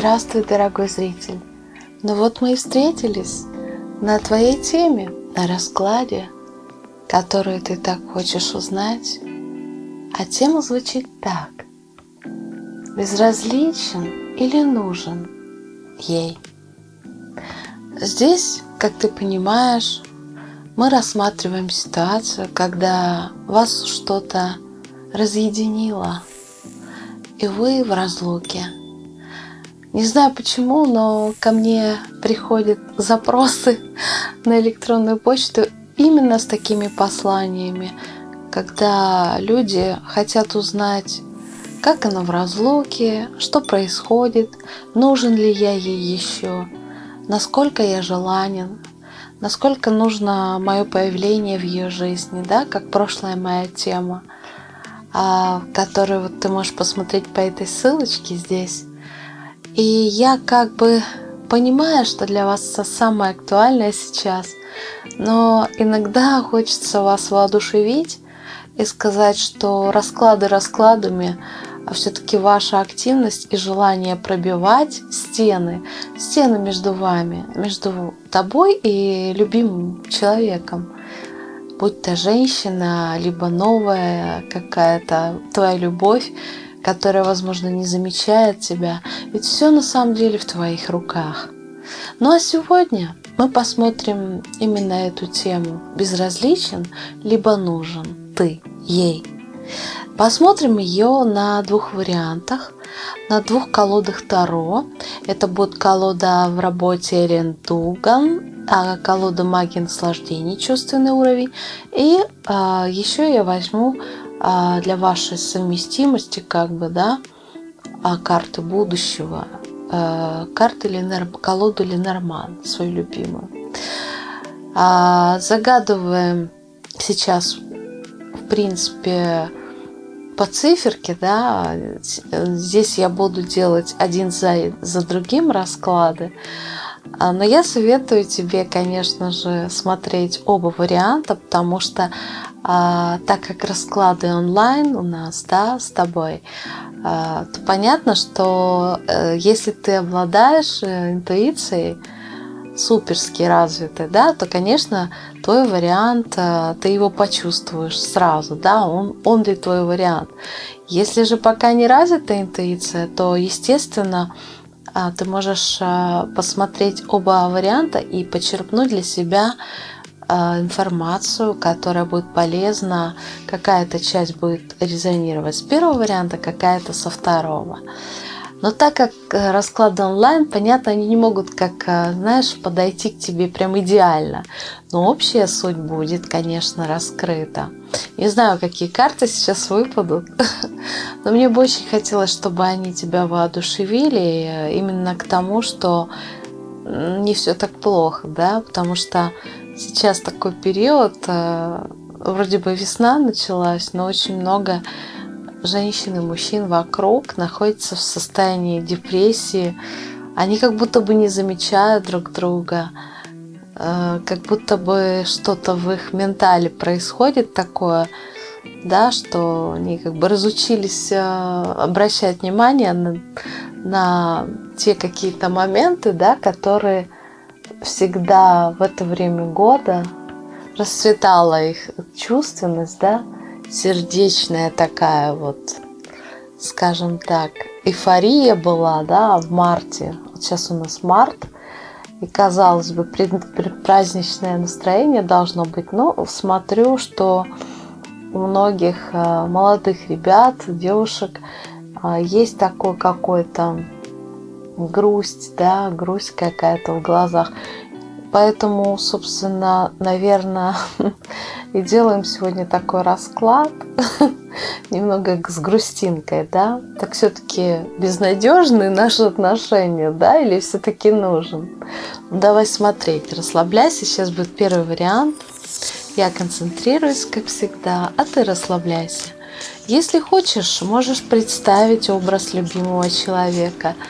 Здравствуй, дорогой зритель! Ну вот мы и встретились на твоей теме, на раскладе, которую ты так хочешь узнать. А тема звучит так. Безразличен или нужен ей? Здесь, как ты понимаешь, мы рассматриваем ситуацию, когда вас что-то разъединило, и вы в разлуке – не знаю почему, но ко мне приходят запросы на электронную почту именно с такими посланиями, когда люди хотят узнать, как она в разлуке, что происходит, нужен ли я ей еще, насколько я желанен, насколько нужно мое появление в ее жизни, да, как прошлая моя тема, а, которую вот ты можешь посмотреть по этой ссылочке здесь. И я как бы понимаю, что для вас самое актуальное сейчас, но иногда хочется вас воодушевить и сказать, что расклады раскладами, а все-таки ваша активность и желание пробивать стены, стены между вами, между тобой и любимым человеком, будь то женщина, либо новая какая-то твоя любовь, которая, возможно, не замечает тебя, ведь все на самом деле в твоих руках. Ну а сегодня мы посмотрим именно эту тему. Безразличен, либо нужен ты ей. Посмотрим ее на двух вариантах. На двух колодах Таро. Это будет колода в работе Эрен Дуган, а колода магии наслаждений, чувственный уровень. И а, еще я возьму для вашей совместимости, как бы, да, а, карты будущего, а, карты Ленер, колоду Ленорман, свою любимую. Загадываем сейчас, в принципе, по циферке, да, здесь я буду делать один за, за другим расклады, но я советую тебе, конечно же, смотреть оба варианта, потому что а, так как расклады онлайн у нас, да, с тобой, а, то понятно, что а, если ты обладаешь э, интуицией, суперски развитой, да, то, конечно, твой вариант, а, ты его почувствуешь сразу, да, он, он ли твой вариант. Если же пока не развита интуиция, то, естественно, а, ты можешь а, посмотреть оба варианта и почерпнуть для себя информацию, которая будет полезна, какая-то часть будет резонировать с первого варианта, какая-то со второго. Но так как э, расклады онлайн, понятно, они не могут, как, э, знаешь, подойти к тебе прям идеально. Но общая суть будет, конечно, раскрыта. Не знаю, какие карты сейчас выпадут, но мне бы очень хотелось, чтобы они тебя воодушевили э, именно к тому, что не все так плохо, да, потому что сейчас такой период, э, вроде бы весна началась, но очень много женщин и мужчин вокруг находятся в состоянии депрессии. Они как будто бы не замечают друг друга, э, как будто бы что-то в их ментале происходит такое, да, что они как бы разучились э, обращать внимание на, на те какие-то моменты, да, которые всегда в это время года расцветала их чувственность, да, сердечная такая вот, скажем так, эйфория была, да, в марте. Вот сейчас у нас март, и казалось бы, предпраздничное настроение должно быть. Но смотрю, что у многих э, молодых ребят, девушек э, есть такой какой-то грусть, да, грусть какая-то в глазах. Поэтому, собственно, наверное, и делаем сегодня такой расклад, немного с грустинкой, да? Так все-таки безнадежные наши отношения, да, или все-таки нужен? Ну, давай смотреть, расслабляйся, сейчас будет первый вариант. Я концентрируюсь, как всегда, а ты расслабляйся. Если хочешь, можешь представить образ любимого человека –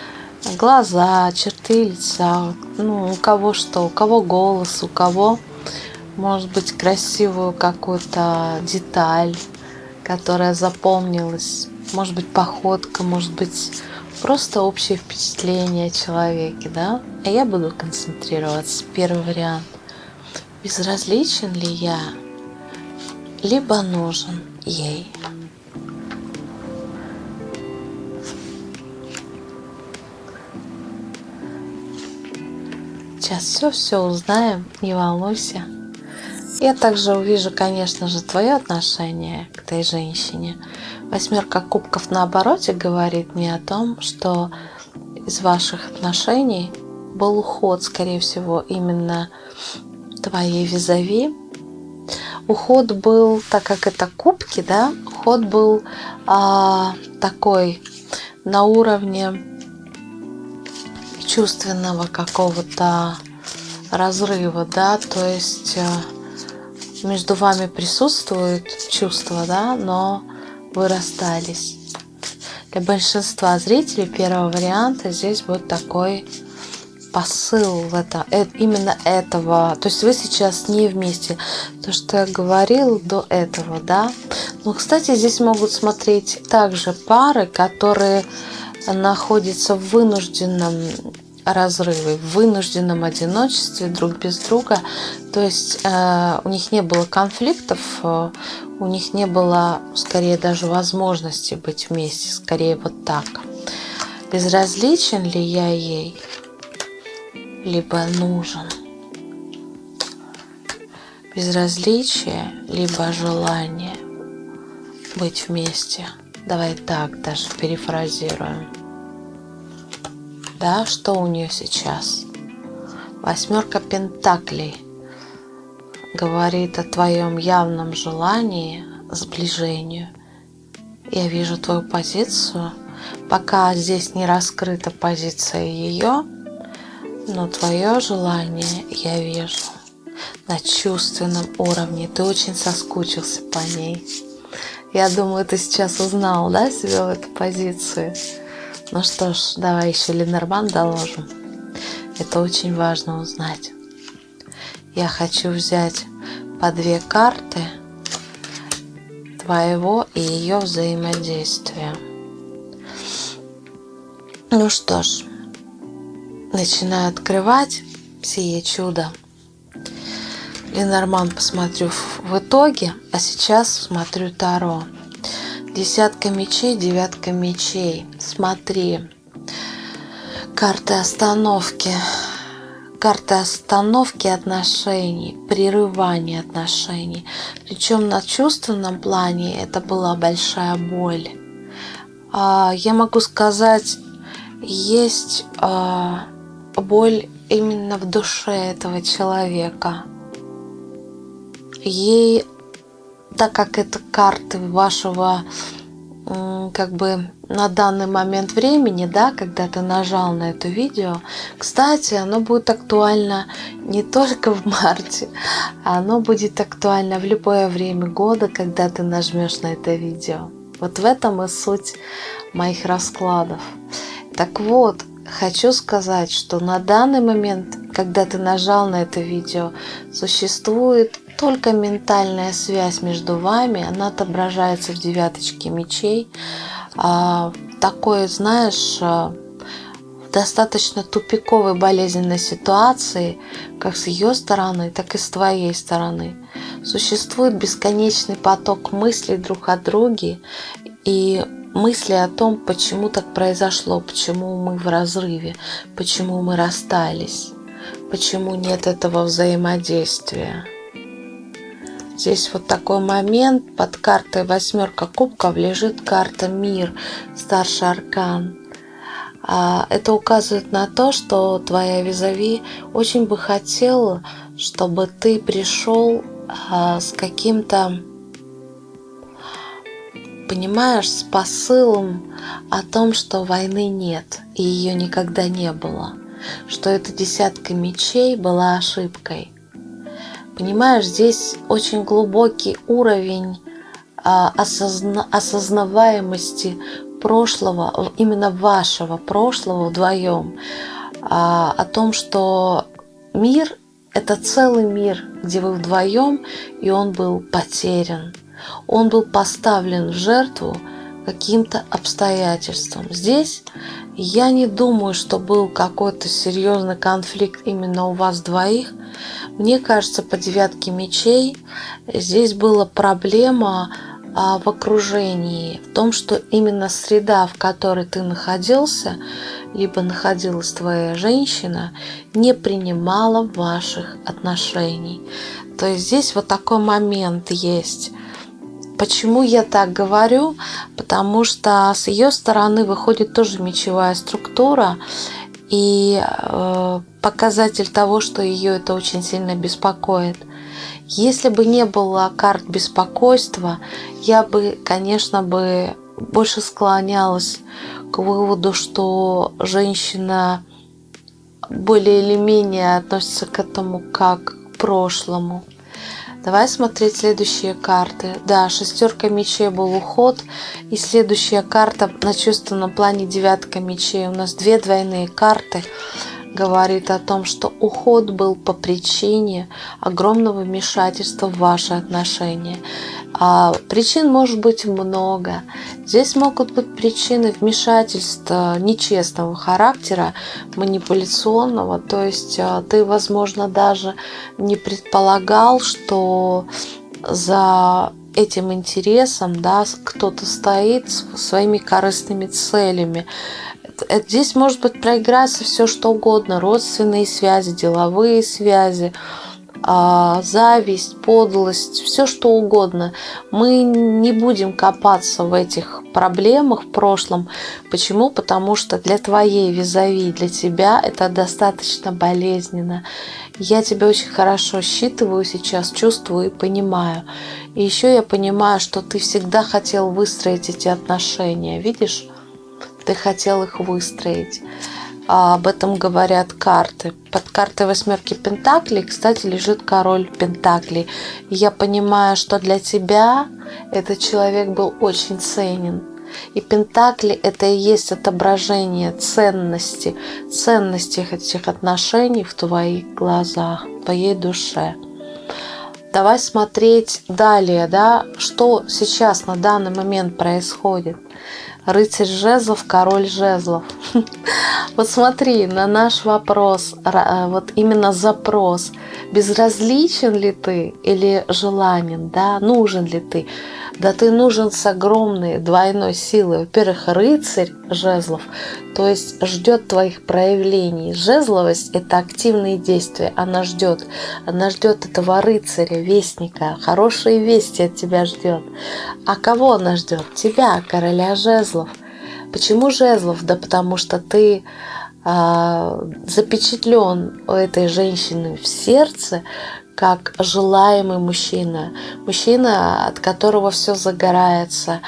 глаза, черты лица, ну, у кого что, у кого голос, у кого, может быть, красивую какую-то деталь, которая запомнилась, может быть, походка, может быть, просто общее впечатление о человеке, да? А я буду концентрироваться. Первый вариант. Безразличен ли я, либо нужен ей? Сейчас все-все узнаем, не волнуйся. Я также увижу, конечно же, твое отношение к этой женщине. Восьмерка кубков на обороте говорит мне о том, что из ваших отношений был уход, скорее всего, именно твоей визави. Уход был, так как это кубки, да, уход был а, такой на уровне чувственного какого-то разрыва, да, то есть э, между вами присутствует чувство, да, но вы расстались. Для большинства зрителей первого варианта здесь будет такой посыл в это, э, именно этого. То есть вы сейчас не вместе. То, что я говорил до этого, да. Но, кстати, здесь могут смотреть также пары, которые находятся в вынужденном разрыве, в вынужденном одиночестве друг без друга. То есть э, у них не было конфликтов, э, у них не было, скорее, даже возможности быть вместе, скорее вот так. Безразличен ли я ей, либо нужен? Безразличие, либо желание быть вместе. Давай так даже перефразируем. Да, что у нее сейчас? Восьмерка пентаклей говорит о твоем явном желании сближению. Я вижу твою позицию. Пока здесь не раскрыта позиция ее, но твое желание я вижу на чувственном уровне. Ты очень соскучился по ней. Я думаю, ты сейчас узнал, да, себя в этой позиции. Ну что ж, давай еще Ленорман доложим. Это очень важно узнать. Я хочу взять по две карты твоего и ее взаимодействия. Ну что ж, начинаю открывать сие чудо. Ленорман посмотрю в итоге, а сейчас смотрю Таро. Десятка мечей, девятка мечей. Смотри. Карты остановки. Карты остановки отношений, прерывания отношений. Причем на чувственном плане это была большая боль. А, я могу сказать, есть а, боль именно в душе этого человека ей, так как это карты вашего как бы на данный момент времени, да, когда ты нажал на это видео, кстати, оно будет актуально не только в марте, оно будет актуально в любое время года, когда ты нажмешь на это видео. Вот в этом и суть моих раскладов. Так вот, хочу сказать, что на данный момент, когда ты нажал на это видео, существует только ментальная связь между вами, она отображается в девяточке мечей. А, такой, знаешь, а, достаточно тупиковой болезненной ситуации, как с ее стороны, так и с твоей стороны. Существует бесконечный поток мыслей друг о друге и мысли о том, почему так произошло, почему мы в разрыве, почему мы расстались, почему нет этого взаимодействия. Здесь вот такой момент. Под картой восьмерка кубков лежит карта Мир, старший аркан. А, это указывает на то, что твоя визави очень бы хотела, чтобы ты пришел а, с каким-то, понимаешь, с посылом о том, что войны нет и ее никогда не было, что эта десятка мечей была ошибкой – Понимаешь, здесь очень глубокий уровень а, осозна осознаваемости прошлого, именно вашего прошлого вдвоем, а, о том, что мир – это целый мир, где вы вдвоем, и он был потерян. Он был поставлен в жертву каким-то обстоятельствам. Здесь я не думаю, что был какой-то серьезный конфликт именно у вас двоих. Мне кажется, по девятке мечей здесь была проблема а, в окружении, в том, что именно среда, в которой ты находился, либо находилась твоя женщина, не принимала ваших отношений. То есть здесь вот такой момент есть. Почему я так говорю? Потому что с ее стороны выходит тоже мечевая структура, и э, показатель того, что ее это очень сильно беспокоит. Если бы не было карт беспокойства, я бы, конечно, бы больше склонялась к выводу, что женщина более или менее относится к этому как к прошлому. Давай смотреть следующие карты. Да, шестерка мечей был уход. И следующая карта на чувственном плане девятка мечей. У нас две двойные карты говорит о том, что уход был по причине огромного вмешательства в ваши отношения. А причин может быть много. Здесь могут быть причины вмешательства нечестного характера, манипуляционного. То есть а, ты, возможно, даже не предполагал, что за этим интересом да, кто-то стоит своими корыстными целями. Здесь может быть проиграться все что угодно. Родственные связи, деловые связи, а, зависть, подлость, все что угодно. Мы не будем копаться в этих проблемах в прошлом. Почему? Потому что для твоей визави, для тебя это достаточно болезненно. Я тебя очень хорошо считываю сейчас, чувствую и понимаю. И еще я понимаю, что ты всегда хотел выстроить эти отношения. Видишь? Ты хотел их выстроить. А об этом говорят карты. Под картой восьмерки Пентаклей, кстати, лежит король Пентаклей. Я понимаю, что для тебя этот человек был очень ценен. И Пентакли – это и есть отображение ценности, ценности этих отношений в твоих глазах, в твоей душе. Давай смотреть далее, да, что сейчас на данный момент происходит? Рыцарь жезлов, король жезлов. Вот смотри, на наш вопрос, э, вот именно запрос, безразличен ли ты или желанен, да, нужен ли ты, да ты нужен с огромной двойной силой. Во-первых, рыцарь жезлов, то есть ждет твоих проявлений. Жезловость – это активные действия, она ждет. Она ждет этого рыцаря, вестника, хорошие вести от тебя ждет. А кого она ждет? Тебя, короля жезлов. Почему жезлов? Да потому что ты а, запечатлен у этой женщины в сердце, как желаемый мужчина, мужчина, от которого все загорается.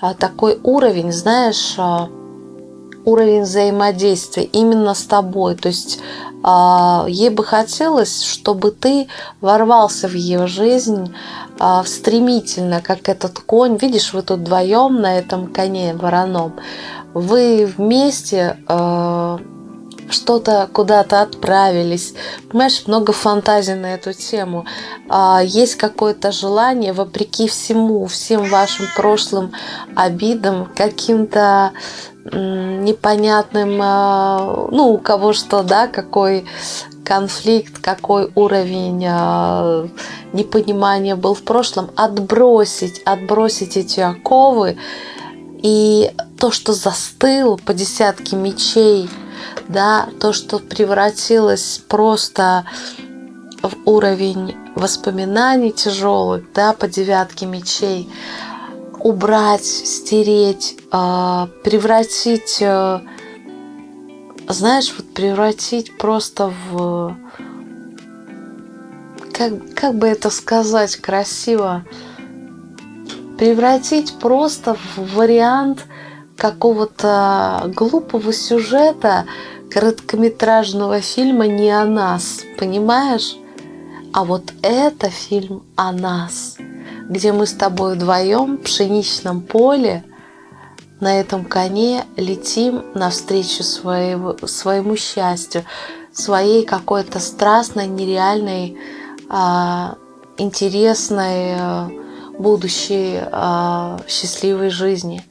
А такой уровень, знаешь, а, уровень взаимодействия именно с тобой. То есть а, ей бы хотелось, чтобы ты ворвался в ее жизнь стремительно, как этот конь. Видишь, вы тут вдвоем на этом коне вороном. Вы вместе что-то куда-то отправились. Понимаешь, много фантазий на эту тему. А, есть какое-то желание, вопреки всему, всем вашим прошлым обидам, каким-то непонятным, а, ну, у кого что, да, какой конфликт, какой уровень а, непонимания был в прошлом, отбросить, отбросить эти оковы и то, что застыл по десятке мечей – да, то, что превратилось просто в уровень воспоминаний тяжелых, да, по девятке мечей, убрать, стереть, а, превратить, э, знаешь, вот превратить просто в, как, как бы это сказать красиво, превратить просто в вариант какого-то глупого сюжета, короткометражного фильма не о нас, понимаешь? А вот это фильм о нас, где мы с тобой вдвоем в пшеничном поле на этом коне летим навстречу своего, своему счастью, своей какой-то страстной, нереальной, а, интересной, будущей э, счастливой жизни.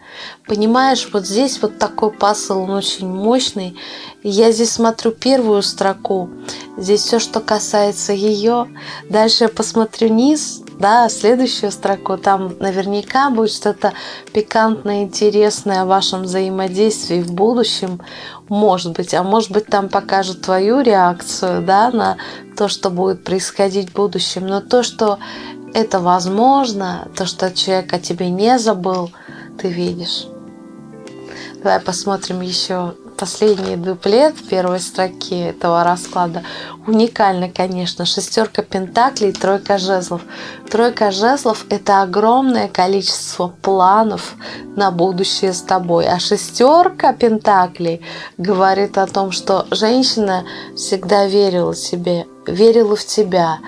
Понимаешь, вот здесь вот такой пасл, он очень мощный. Я здесь смотрю первую строку, здесь все, что касается ее. Дальше я посмотрю низ, да, следующую строку, там наверняка будет что-то пикантное, интересное о вашем взаимодействии в будущем, может быть, а может быть там покажут твою реакцию, да, на то, что будет происходить в будущем, но то, что это возможно, то, что человек о тебе не забыл, ты видишь. Давай посмотрим еще последний дуплет первой строки этого расклада. Уникально, конечно. Шестерка пентаклей, тройка жезлов. Тройка жезлов – это огромное количество планов на будущее с тобой. А шестерка пентаклей говорит о том, что женщина всегда верила себе, верила в тебя.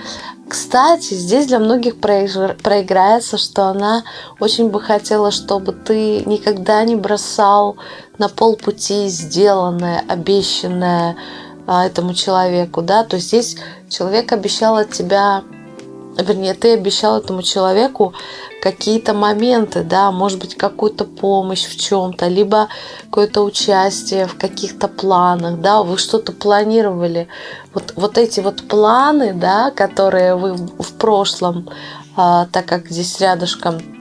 Кстати, здесь для многих проиграется, что она очень бы хотела, чтобы ты никогда не бросал на полпути сделанное, обещанное а, этому человеку, да, то есть здесь человек обещал от тебя, вернее, ты обещал этому человеку какие-то моменты, да, может быть, какую-то помощь в чем-то, либо какое-то участие в каких-то планах, да, вы что-то планировали. Вот, вот эти вот планы, да, которые вы в прошлом, а, так как здесь рядышком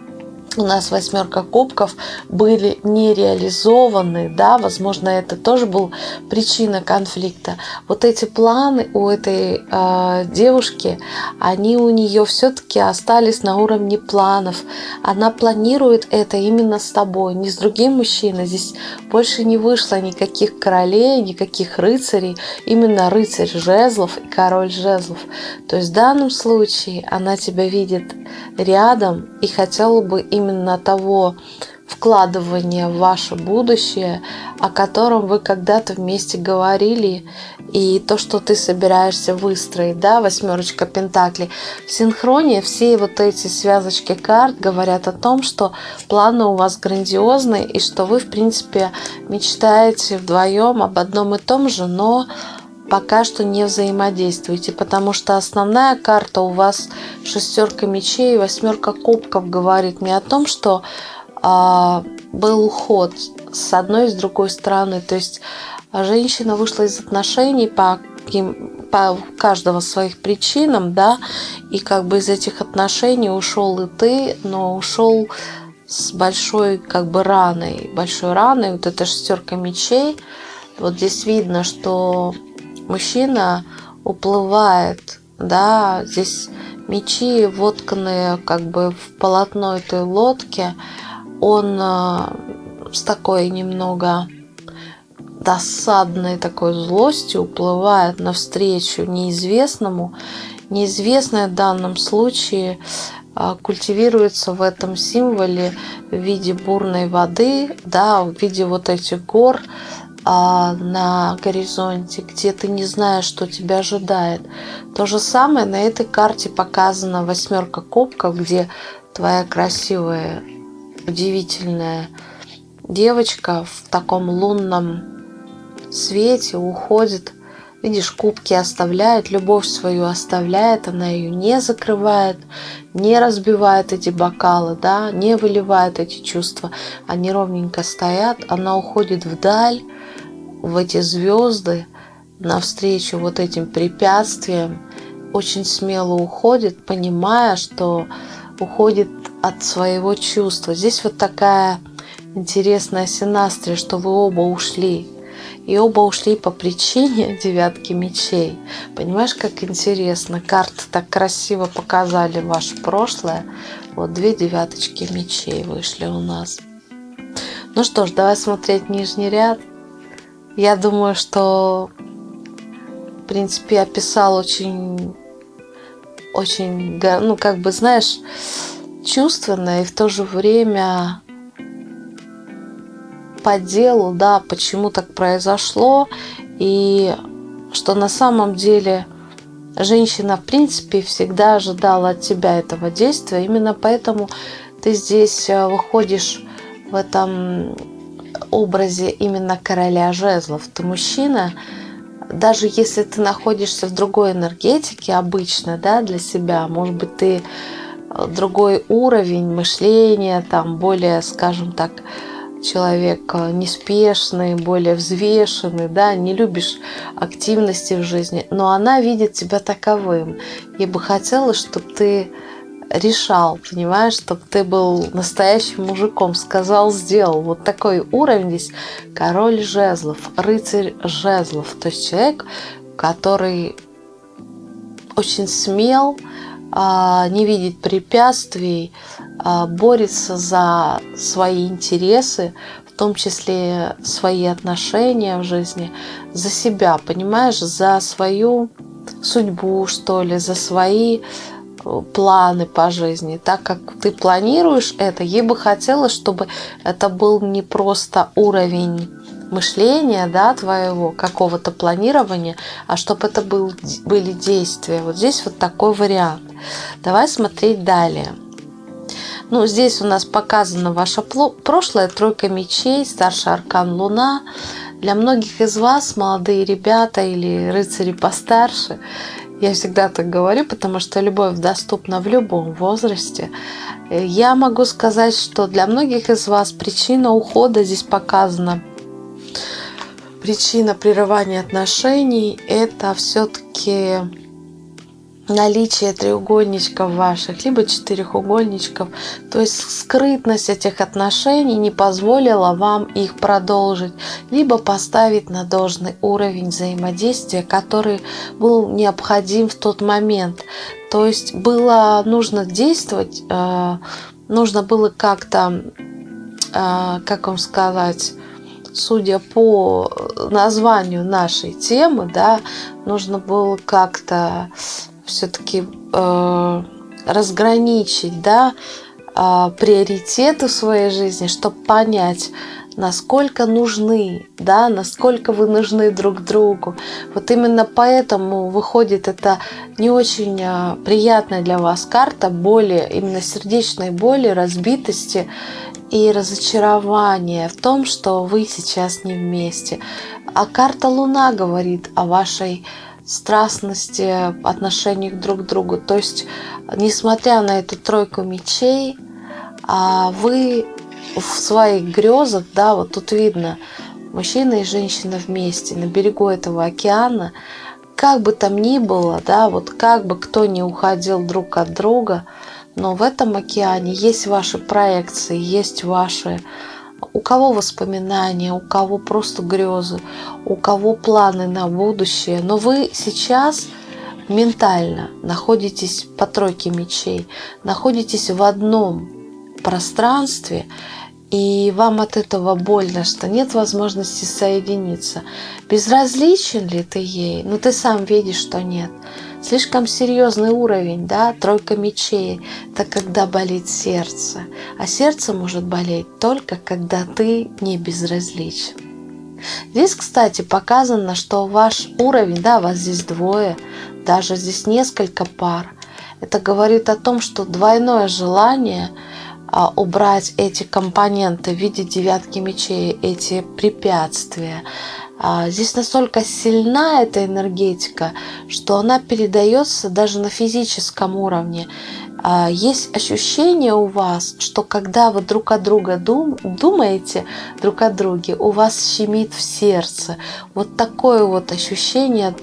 у нас восьмерка кубков были не реализованы, да, возможно, это тоже был причина конфликта. Вот эти планы у этой э, девушки, они у нее все-таки остались на уровне планов. Она планирует это именно с тобой, не с другим мужчиной. Здесь больше не вышло никаких королей, никаких рыцарей, именно рыцарь жезлов и король жезлов. То есть в данном случае она тебя видит рядом и хотела бы именно того вкладывания в ваше будущее, о котором вы когда-то вместе говорили, и то, что ты собираешься выстроить, да, восьмерочка пентаклей. В синхроне все вот эти связочки карт говорят о том, что планы у вас грандиозные, и что вы, в принципе, мечтаете вдвоем об одном и том же, но пока что не взаимодействуете, потому что основная карта у вас шестерка мечей, восьмерка кубков говорит мне о том, что а, был уход с одной и с другой стороны. То есть женщина вышла из отношений по, по каждого своих причинам, да, и как бы из этих отношений ушел и ты, но ушел с большой как бы раной, большой раной, вот эта шестерка мечей. Вот здесь видно, что мужчина уплывает, да, здесь мечи вотканные как бы в полотно этой лодки, он э, с такой немного досадной такой злостью уплывает навстречу неизвестному. Неизвестное в данном случае э, культивируется в этом символе в виде бурной воды, да, в виде вот этих гор, на горизонте, где ты не знаешь, что тебя ожидает. То же самое на этой карте показана восьмерка кубков, где твоя красивая, удивительная девочка в таком лунном свете уходит. Видишь, кубки оставляет, любовь свою оставляет, она ее не закрывает, не разбивает эти бокалы, да, не выливает эти чувства. Они ровненько стоят, она уходит вдаль, в эти звезды, навстречу вот этим препятствиям, очень смело уходит, понимая, что уходит от своего чувства. Здесь вот такая интересная синастрия, что вы оба ушли. И оба ушли по причине девятки мечей. Понимаешь, как интересно. Карты так красиво показали ваше прошлое. Вот две девяточки мечей вышли у нас. Ну что ж, давай смотреть нижний ряд. Я думаю, что, в принципе, описал очень, очень, ну, как бы, знаешь, чувственно и в то же время по делу, да, почему так произошло, и что на самом деле женщина, в принципе, всегда ожидала от тебя этого действия. Именно поэтому ты здесь э, выходишь в этом образе именно короля жезлов. Ты мужчина, даже если ты находишься в другой энергетике обычно, да, для себя, может быть, ты другой уровень мышления, там более, скажем так, человек э, неспешный, более взвешенный, да, не любишь активности в жизни, но она видит тебя таковым. И бы хотела, чтобы ты решал, понимаешь, чтобы ты был настоящим мужиком, сказал, сделал. Вот такой уровень здесь. Король жезлов, рыцарь жезлов, то есть человек, который очень смел, а, не видит препятствий, а, борется за свои интересы, в том числе свои отношения в жизни, за себя, понимаешь, за свою судьбу, что ли, за свои планы по жизни. Так как ты планируешь это, ей бы хотелось, чтобы это был не просто уровень мышления, да, твоего какого-то планирования, а чтобы это был, были действия. Вот здесь вот такой вариант. Давай смотреть далее. Ну, здесь у нас показано ваше прошлое, тройка мечей, старший аркан Луна. Для многих из вас, молодые ребята или рыцари постарше, я всегда так говорю, потому что любовь доступна в любом возрасте. Я могу сказать, что для многих из вас причина ухода здесь показана. Причина прерывания отношений – это все-таки наличие треугольничков ваших, либо четырехугольничков. То есть скрытность этих отношений не позволила вам их продолжить, либо поставить на должный уровень взаимодействия, который был необходим в тот момент. То есть было нужно действовать, э, нужно было как-то, э, как вам сказать, судя по названию нашей темы, да, нужно было как-то все-таки э, разграничить, да, э, приоритеты в своей жизни, чтобы понять, насколько нужны, да, насколько вы нужны друг другу. Вот именно поэтому выходит это не очень э, приятная для вас карта боли, именно сердечной боли, разбитости и разочарования в том, что вы сейчас не вместе. А карта Луна говорит о вашей страстности, отношениях друг к другу. То есть, несмотря на эту тройку мечей, а вы в своих грезах, да, вот тут видно, мужчина и женщина вместе на берегу этого океана, как бы там ни было, да, вот как бы кто ни уходил друг от друга, но в этом океане есть ваши проекции, есть ваши у кого воспоминания, у кого просто грезы, у кого планы на будущее. Но вы сейчас ментально находитесь по тройке мечей, находитесь в одном пространстве, и вам от этого больно, что нет возможности соединиться. Безразличен ли ты ей? Ну, ты сам видишь, что нет. Слишком серьезный уровень, да, тройка мечей, это когда болит сердце. А сердце может болеть только, когда ты не безразличен. Здесь, кстати, показано, что ваш уровень, да, вас здесь двое, даже здесь несколько пар. Это говорит о том, что двойное желание убрать эти компоненты в виде девятки мечей, эти препятствия, а, здесь настолько сильна эта энергетика, что она передается даже на физическом уровне. А, есть ощущение у вас, что когда вы друг о друга дум, думаете, друг о друге, у вас щемит в сердце. Вот такое вот ощущение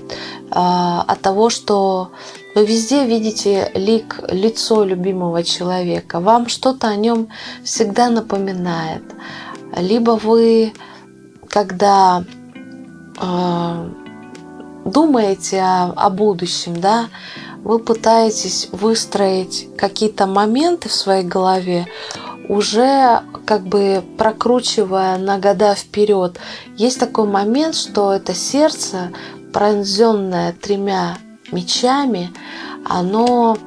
а, от того, что вы везде видите лик, лицо любимого человека. Вам что-то о нем всегда напоминает. Либо вы, когда а, думаете о, о будущем, да, вы пытаетесь выстроить какие-то моменты в своей голове, уже как бы прокручивая на года вперед. Есть такой момент, что это сердце, пронзенное тремя мечами, оно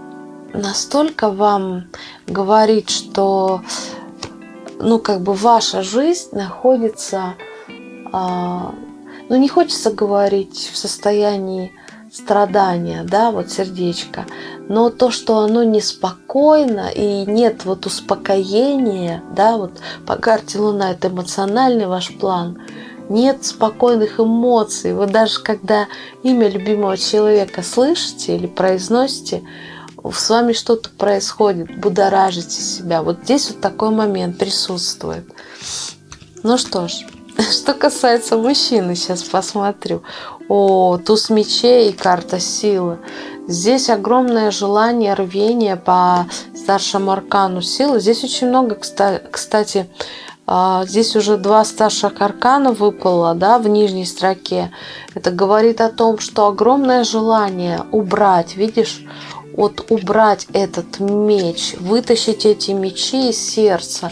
настолько вам говорит, что ну как бы ваша жизнь находится а, но не хочется говорить в состоянии страдания, да, вот сердечко, но то, что оно неспокойно и нет вот успокоения, да, вот по карте Луна это эмоциональный ваш план, нет спокойных эмоций. Вы даже когда имя любимого человека слышите или произносите, с вами что-то происходит, будоражите себя. Вот здесь вот такой момент присутствует. Ну что ж, что касается мужчины, сейчас посмотрю. О, туз мечей и карта силы. Здесь огромное желание, рвение по старшему аркану силы. Здесь очень много, кстати, здесь уже два старших аркана выпало да, в нижней строке. Это говорит о том, что огромное желание убрать, видишь, вот убрать этот меч, вытащить эти мечи из сердца,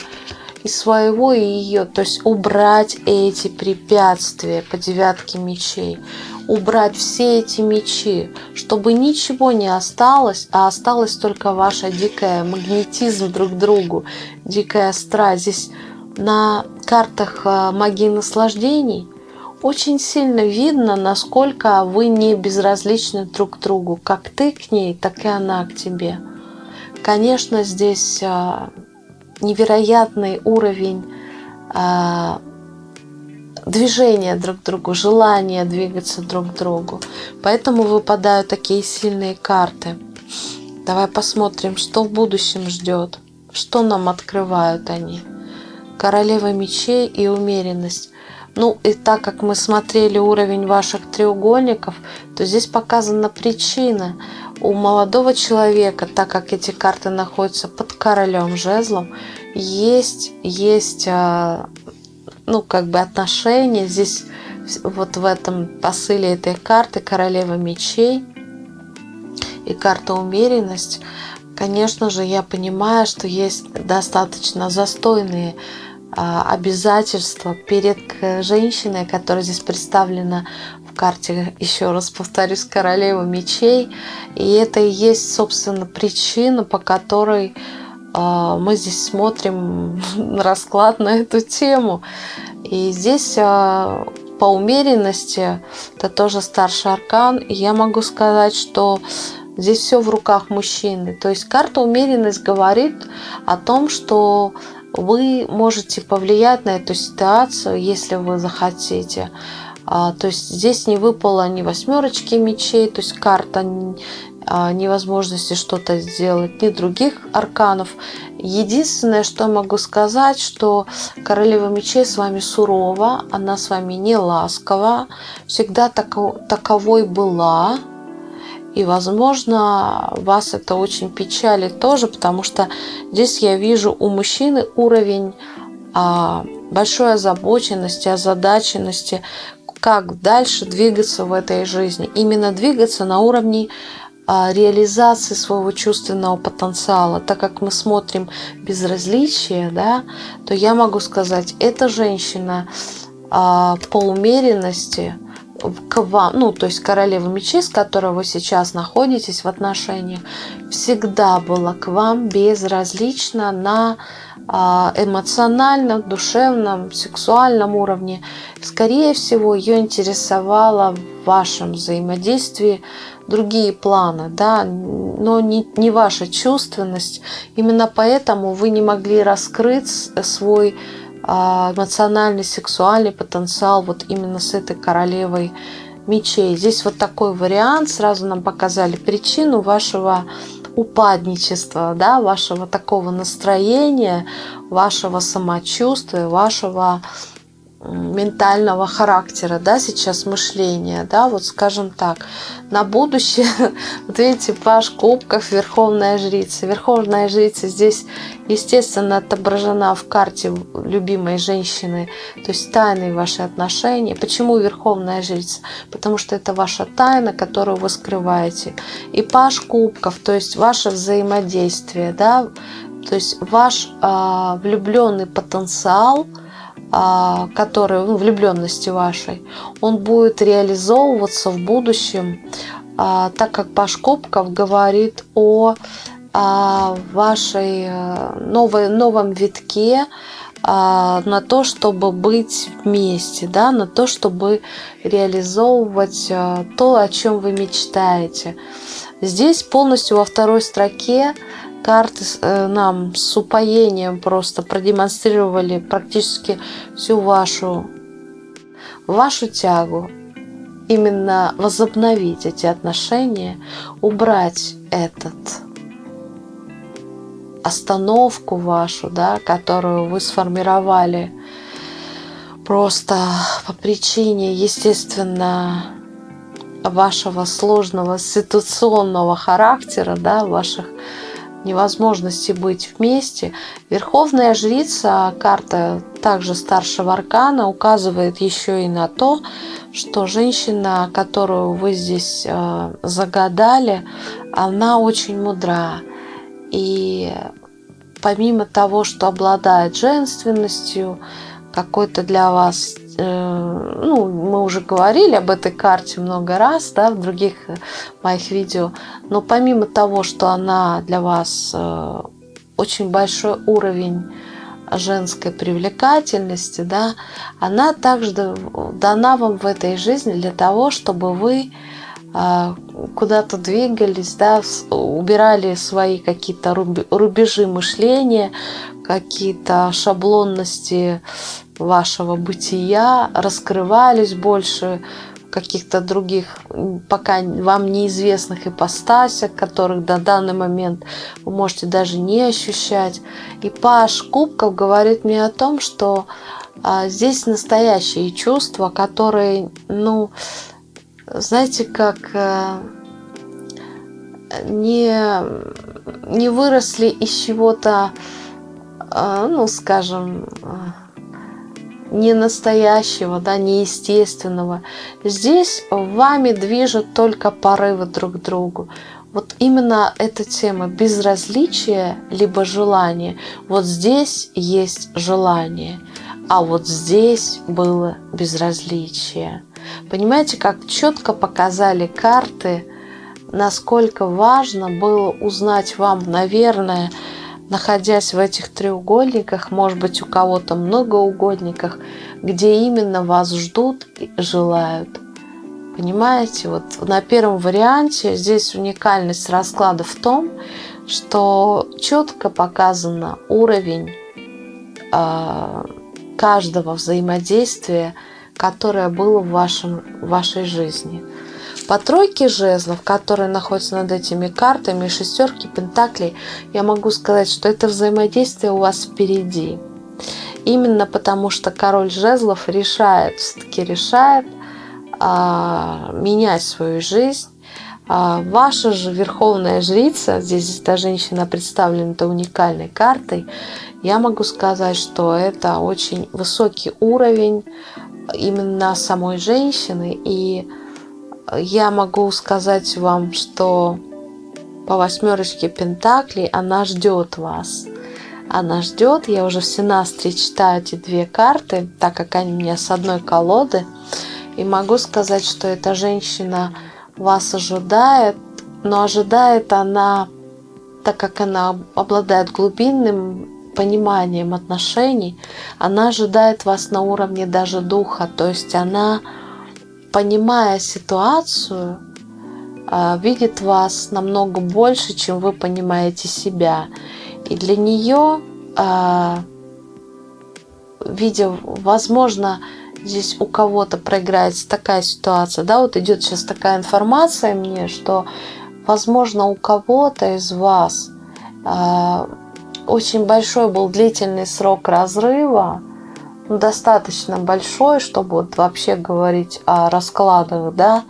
из своего и ее, то есть убрать эти препятствия по девятке мечей, убрать все эти мечи, чтобы ничего не осталось, а осталась только ваша дикая магнетизм друг к другу, дикая страсть. Здесь на картах э, магии наслаждений очень сильно видно, насколько вы не безразличны друг к другу, как ты к ней, так и она к тебе. Конечно, здесь э, невероятный уровень э, движения друг к другу, желания двигаться друг к другу. Поэтому выпадают такие сильные карты. Давай посмотрим, что в будущем ждет, что нам открывают они королева мечей и умеренность. Ну и так как мы смотрели уровень ваших треугольников, то здесь показана причина. У молодого человека, так как эти карты находятся под королем жезлом, есть, есть а, ну, как бы отношения. Здесь вот в этом посыле этой карты королева мечей и карта умеренность. Конечно же, я понимаю, что есть достаточно застойные а, обязательства перед женщиной, которая здесь представлена в карте, еще раз повторюсь, королева мечей. И это и есть, собственно, причина, по которой а, мы здесь смотрим расклад на эту тему. И здесь а, по умеренности, это тоже старший аркан, и я могу сказать, что здесь все в руках мужчины. То есть карта умеренность говорит о том, что вы можете повлиять на эту ситуацию, если вы захотите. А, то есть здесь не выпало ни восьмерочки мечей, то есть карта а, невозможности что-то сделать, ни других арканов. Единственное, что могу сказать, что королева мечей с вами сурова, она с вами не ласкова, всегда таковой была, и, возможно, вас это очень печалит тоже, потому что здесь я вижу у мужчины уровень а, большой озабоченности, озадаченности, как дальше двигаться в этой жизни. Именно двигаться на уровне а, реализации своего чувственного потенциала. Так как мы смотрим безразличие, да, то я могу сказать, эта женщина а, по умеренности – к вам, ну, то есть королева мечей, с которой вы сейчас находитесь в отношениях, всегда была к вам безразлична на а, эмоциональном, душевном, сексуальном уровне. Скорее всего, ее интересовало в вашем взаимодействии другие планы, да, но не, не ваша чувственность. Именно поэтому вы не могли раскрыть свой эмоциональный, сексуальный потенциал вот именно с этой королевой мечей. Здесь вот такой вариант. Сразу нам показали причину вашего упадничества, да, вашего такого настроения, вашего самочувствия, вашего ментального характера, да, сейчас мышления, да, вот скажем так, на будущее, вот видите, Паш Кубков, Верховная Жрица. Верховная Жрица здесь, естественно, отображена в карте любимой женщины, то есть тайны ваши отношения. Почему Верховная Жрица? Потому что это ваша тайна, которую вы скрываете. И Паш Кубков, то есть ваше взаимодействие, да, то есть ваш э, влюбленный потенциал – который, ну, влюбленности вашей, он будет реализовываться в будущем, а, так как Паш Копков говорит о а, вашей э, новой, новом витке, на то, чтобы быть вместе, да, на то, чтобы реализовывать э, то, о чем вы мечтаете. Здесь полностью во второй строке карты э, нам с упоением просто продемонстрировали практически всю вашу, вашу тягу именно возобновить эти отношения, убрать этот остановку вашу, да, которую вы сформировали просто по причине, естественно, вашего сложного ситуационного характера, да, ваших невозможности быть вместе. Верховная жрица, карта также старшего аркана, указывает еще и на то, что женщина, которую вы здесь э, загадали, она очень мудра. И помимо того, что обладает женственностью, какой-то для вас, э, ну, мы уже говорили об этой карте много раз, да, в других моих видео, но помимо того, что она для вас э, очень большой уровень женской привлекательности, да, она также дана вам в этой жизни для того, чтобы вы э, куда-то двигались, да, убирали свои какие-то рубежи мышления, какие-то шаблонности вашего бытия, раскрывались больше каких-то других, пока вам неизвестных ипостасях, которых до данный момент вы можете даже не ощущать. И Паш Кубков говорит мне о том, что а, здесь настоящие чувства, которые, ну, знаете, как а, не, не выросли из чего-то ну, скажем, а, не настоящего, да, неестественного. Здесь вами движут только порывы друг к другу. Вот именно эта тема безразличия либо желания. Вот здесь есть желание, а вот здесь было безразличие. Понимаете, как четко показали карты, насколько важно было узнать вам, наверное, находясь в этих треугольниках, может быть у кого-то многоугольниках, где именно вас ждут и желают. Понимаете, вот на первом варианте здесь уникальность расклада в том, что четко показано уровень э, каждого взаимодействия, которое было в, вашем, в вашей жизни. По тройке жезлов, которые находятся над этими картами, шестерки пентаклей, я могу сказать, что это взаимодействие у вас впереди. Именно потому, что король жезлов решает, все-таки решает а, менять свою жизнь. А, ваша же верховная жрица, здесь эта женщина представлена этой уникальной картой, я могу сказать, что это очень высокий уровень именно самой женщины и я могу сказать вам, что по восьмерочке Пентаклей она ждет вас. Она ждет, я уже в Синастре читаю эти две карты, так как они у меня с одной колоды. И могу сказать, что эта женщина вас ожидает, но ожидает она, так как она обладает глубинным пониманием отношений, она ожидает вас на уровне даже духа, то есть она понимая ситуацию, а, видит вас намного больше, чем вы понимаете себя. И для нее, а, видя, возможно, здесь у кого-то проиграется такая ситуация, да, вот идет сейчас такая информация мне, что, возможно, у кого-то из вас а, очень большой был длительный срок разрыва, достаточно большой, чтобы вот вообще говорить о раскладах, да.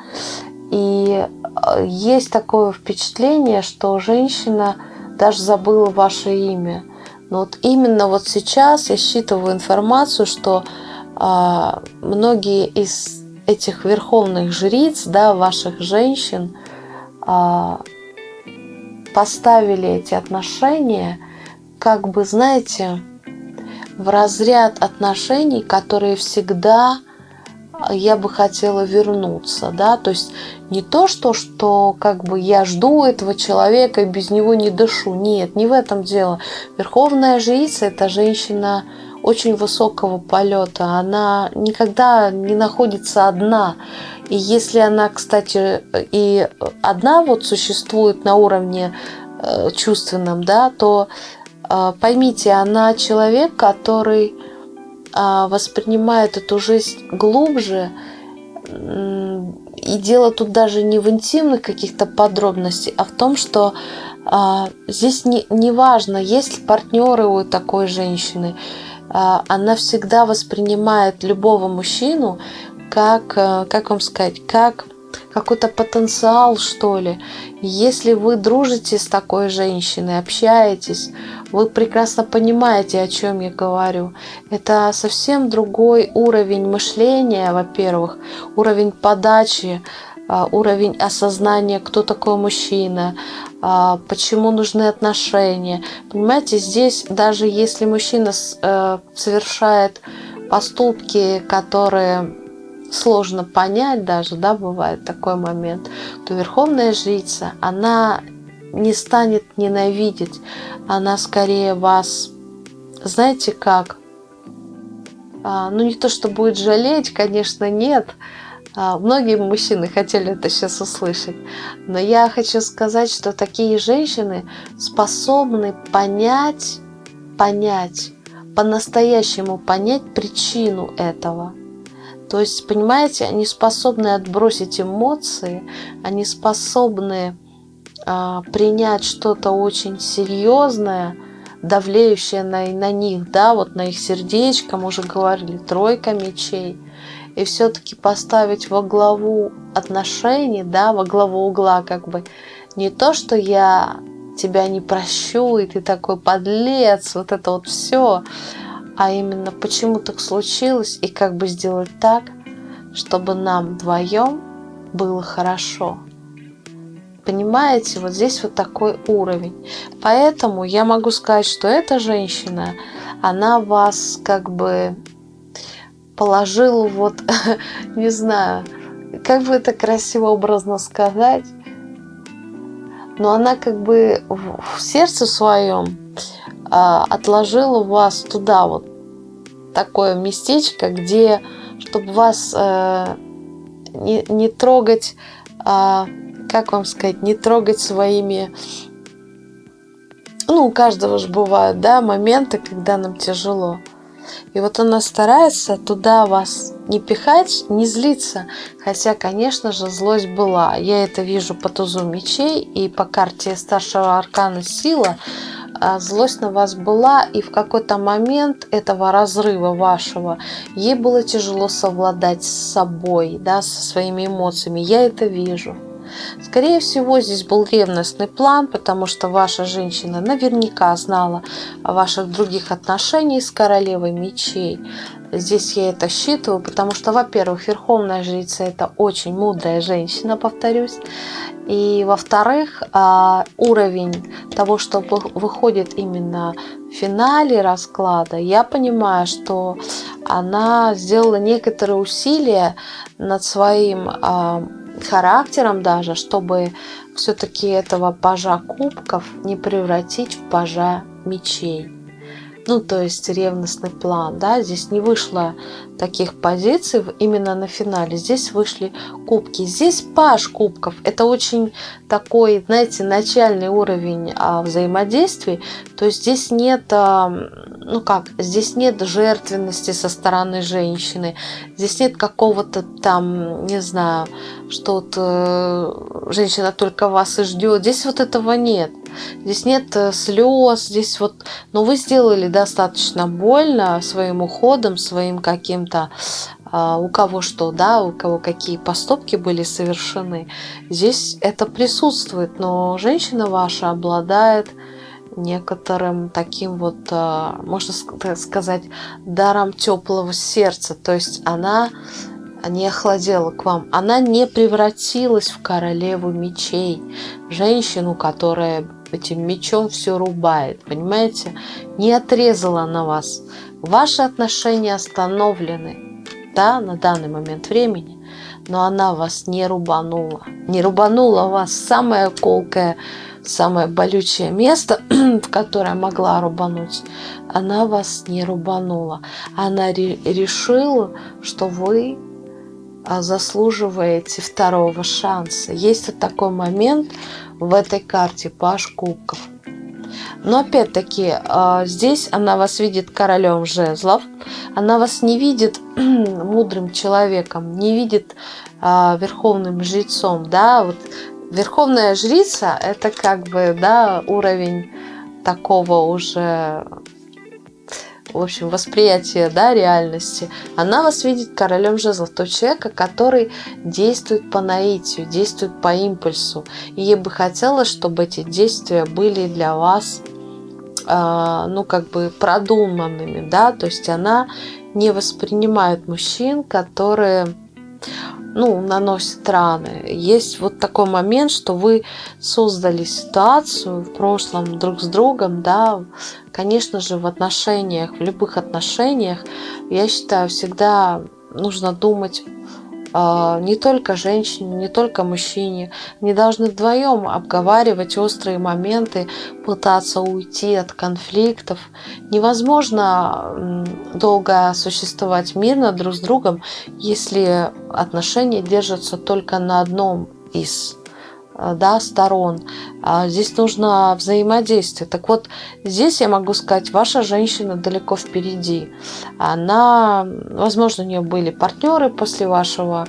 И э, есть такое впечатление, что женщина даже забыла ваше имя. Но вот именно вот сейчас я считываю информацию, что а, многие из этих верховных жриц, да, ваших женщин, а, поставили эти отношения, как бы, знаете, в разряд отношений, которые всегда э, я бы хотела вернуться, да, то есть не то, что, что как бы я жду этого человека и без него не дышу, нет, не в этом дело. Верховная жрица – это женщина очень высокого полета, она никогда не находится одна, и если она, кстати, и одна вот существует на уровне э, чувственном, да, то поймите, она человек, который а, воспринимает эту жизнь глубже и дело тут даже не в интимных каких-то подробностях, а в том, что а, здесь не, не важно, есть ли партнеры у такой женщины. А, она всегда воспринимает любого мужчину как, а, как вам сказать, как какой-то потенциал, что ли. Если вы дружите с такой женщиной, общаетесь, вы прекрасно понимаете, о чем я говорю. Это совсем другой уровень мышления, во-первых, уровень подачи, а, уровень осознания, кто такой мужчина, а, почему нужны отношения. Понимаете, здесь даже если мужчина э, совершает поступки, которые сложно понять даже, да, бывает такой момент, то Верховная Жрица, она не станет ненавидеть, она скорее вас, знаете как, а, ну не то, что будет жалеть, конечно, нет, а, Многие мужчины хотели это сейчас услышать, но я хочу сказать, что такие женщины способны понять, понять, по-настоящему понять причину этого. То есть, понимаете, они способны отбросить эмоции, они способны а, принять что-то очень серьезное, давлеющее на, на них, да, вот на их сердечко, мы уже говорили, тройка мечей, и все-таки поставить во главу отношений, да, во главу угла, как бы, не то, что я тебя не прощу, и ты такой подлец, вот это вот все, а именно почему так случилось и как бы сделать так, чтобы нам вдвоем было хорошо. Понимаете, вот здесь вот такой уровень. Поэтому я могу сказать, что эта женщина, она вас как бы положила вот, не знаю, как бы это красиво образно сказать, но она как бы в сердце своем а, отложила вас туда вот такое местечко, где, чтобы вас э, не, не трогать, э, как вам сказать, не трогать своими, ну, у каждого же бывают, да, моменты, когда нам тяжело. И вот она старается туда вас не пихать, не злиться. Хотя, конечно же, злость была. Я это вижу по тузу мечей и по карте старшего аркана сила. А, злость на вас была, и в какой-то момент этого разрыва вашего ей было тяжело совладать с собой, да, со своими эмоциями. Я это вижу. Скорее всего, здесь был ревностный план, потому что ваша женщина наверняка знала о ваших других отношениях с королевой мечей. Здесь я это считываю, потому что, во-первых, верховная жрица – это очень мудрая женщина, повторюсь. И, во-вторых, а, уровень того, что выходит именно в финале расклада, я понимаю, что она сделала некоторые усилия над своим а, характером даже, чтобы все-таки этого пажа кубков не превратить в пажа мечей. Ну, то есть ревностный план, да, здесь не вышло таких позиций именно на финале, здесь вышли кубки, здесь паш кубков, это очень такой, знаете, начальный уровень а, взаимодействий, то есть здесь нет, а, ну как, здесь нет жертвенности со стороны женщины, здесь нет какого-то там, не знаю, что-то э, женщина только вас и ждет, здесь вот этого нет, Здесь нет э, слез, здесь вот, но ну, вы сделали достаточно больно своим уходом, своим каким-то, а, у кого что, да, у кого какие поступки были совершены. Здесь это присутствует, но женщина ваша обладает некоторым таким вот, а, можно сказать, даром теплого сердца. То есть она не охладела к вам, она не превратилась в королеву мечей, женщину, которая этим мечом все рубает, понимаете? Не отрезала на вас. Ваши отношения остановлены, да, на данный момент времени, но она вас не рубанула. Не рубанула вас самое колкое, самое болючее место, в которое могла рубануть. Она вас не рубанула. Она решила, что вы а, заслуживаете второго шанса. Есть вот такой момент, в этой карте Паш Кубков. Но опять-таки, а, здесь она вас видит королем жезлов. Она вас не видит мудрым человеком, не видит а, верховным жрецом, да, вот верховная жрица это как бы, да, уровень такого уже в общем, восприятие да, реальности, она вас видит королем жезлов, того человека, который действует по наитию, действует по импульсу. И ей бы хотелось, чтобы эти действия были для вас, э, ну, как бы продуманными, да, то есть она не воспринимает мужчин, которые ну, наносит раны. Есть вот такой момент, что вы создали ситуацию в прошлом друг с другом, да, конечно же, в отношениях, в любых отношениях, я считаю, всегда нужно думать не только женщине, не только мужчине. Не должны вдвоем обговаривать острые моменты, пытаться уйти от конфликтов. Невозможно долго существовать мирно друг с другом, если отношения держатся только на одном из да, сторон. А здесь нужно взаимодействие. Так вот, здесь я могу сказать, ваша женщина далеко впереди. Она, возможно, у нее были партнеры после вашего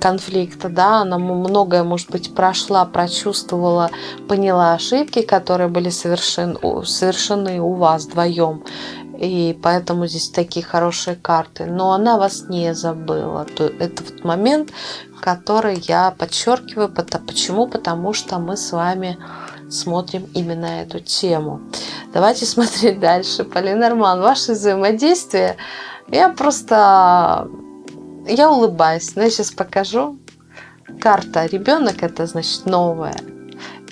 конфликта, да, она многое, может быть, прошла, прочувствовала, поняла ошибки, которые были совершен, совершены у вас вдвоем, и поэтому здесь такие хорошие карты. Но она вас не забыла. Это вот момент, который я подчеркиваю. Почему? Потому что мы с вами смотрим именно эту тему. Давайте смотреть дальше. Полина Арман, ваше взаимодействие. Я просто... Я улыбаюсь. Но я сейчас покажу. Карта ребенок, это значит новое.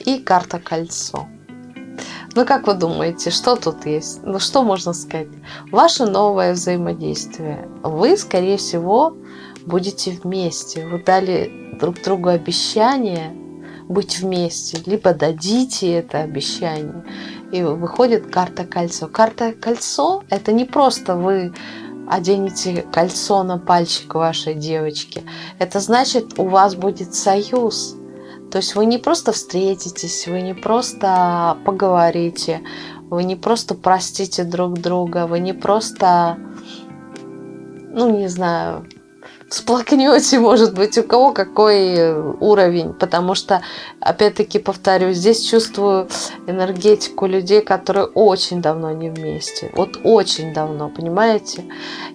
И карта кольцо. Ну, как вы думаете, что тут есть? Ну, что можно сказать? Ваше новое взаимодействие. Вы, скорее всего, будете вместе. Вы дали друг другу обещание быть вместе, либо дадите это обещание. И выходит карта кольцо. Карта кольцо – это не просто вы оденете кольцо на пальчик вашей девочки. Это значит, у вас будет союз – то есть вы не просто встретитесь, вы не просто поговорите, вы не просто простите друг друга, вы не просто, ну не знаю, всплакнете, может быть, у кого какой уровень, потому что, опять-таки, повторю, здесь чувствую энергетику людей, которые очень давно не вместе, вот очень давно, понимаете?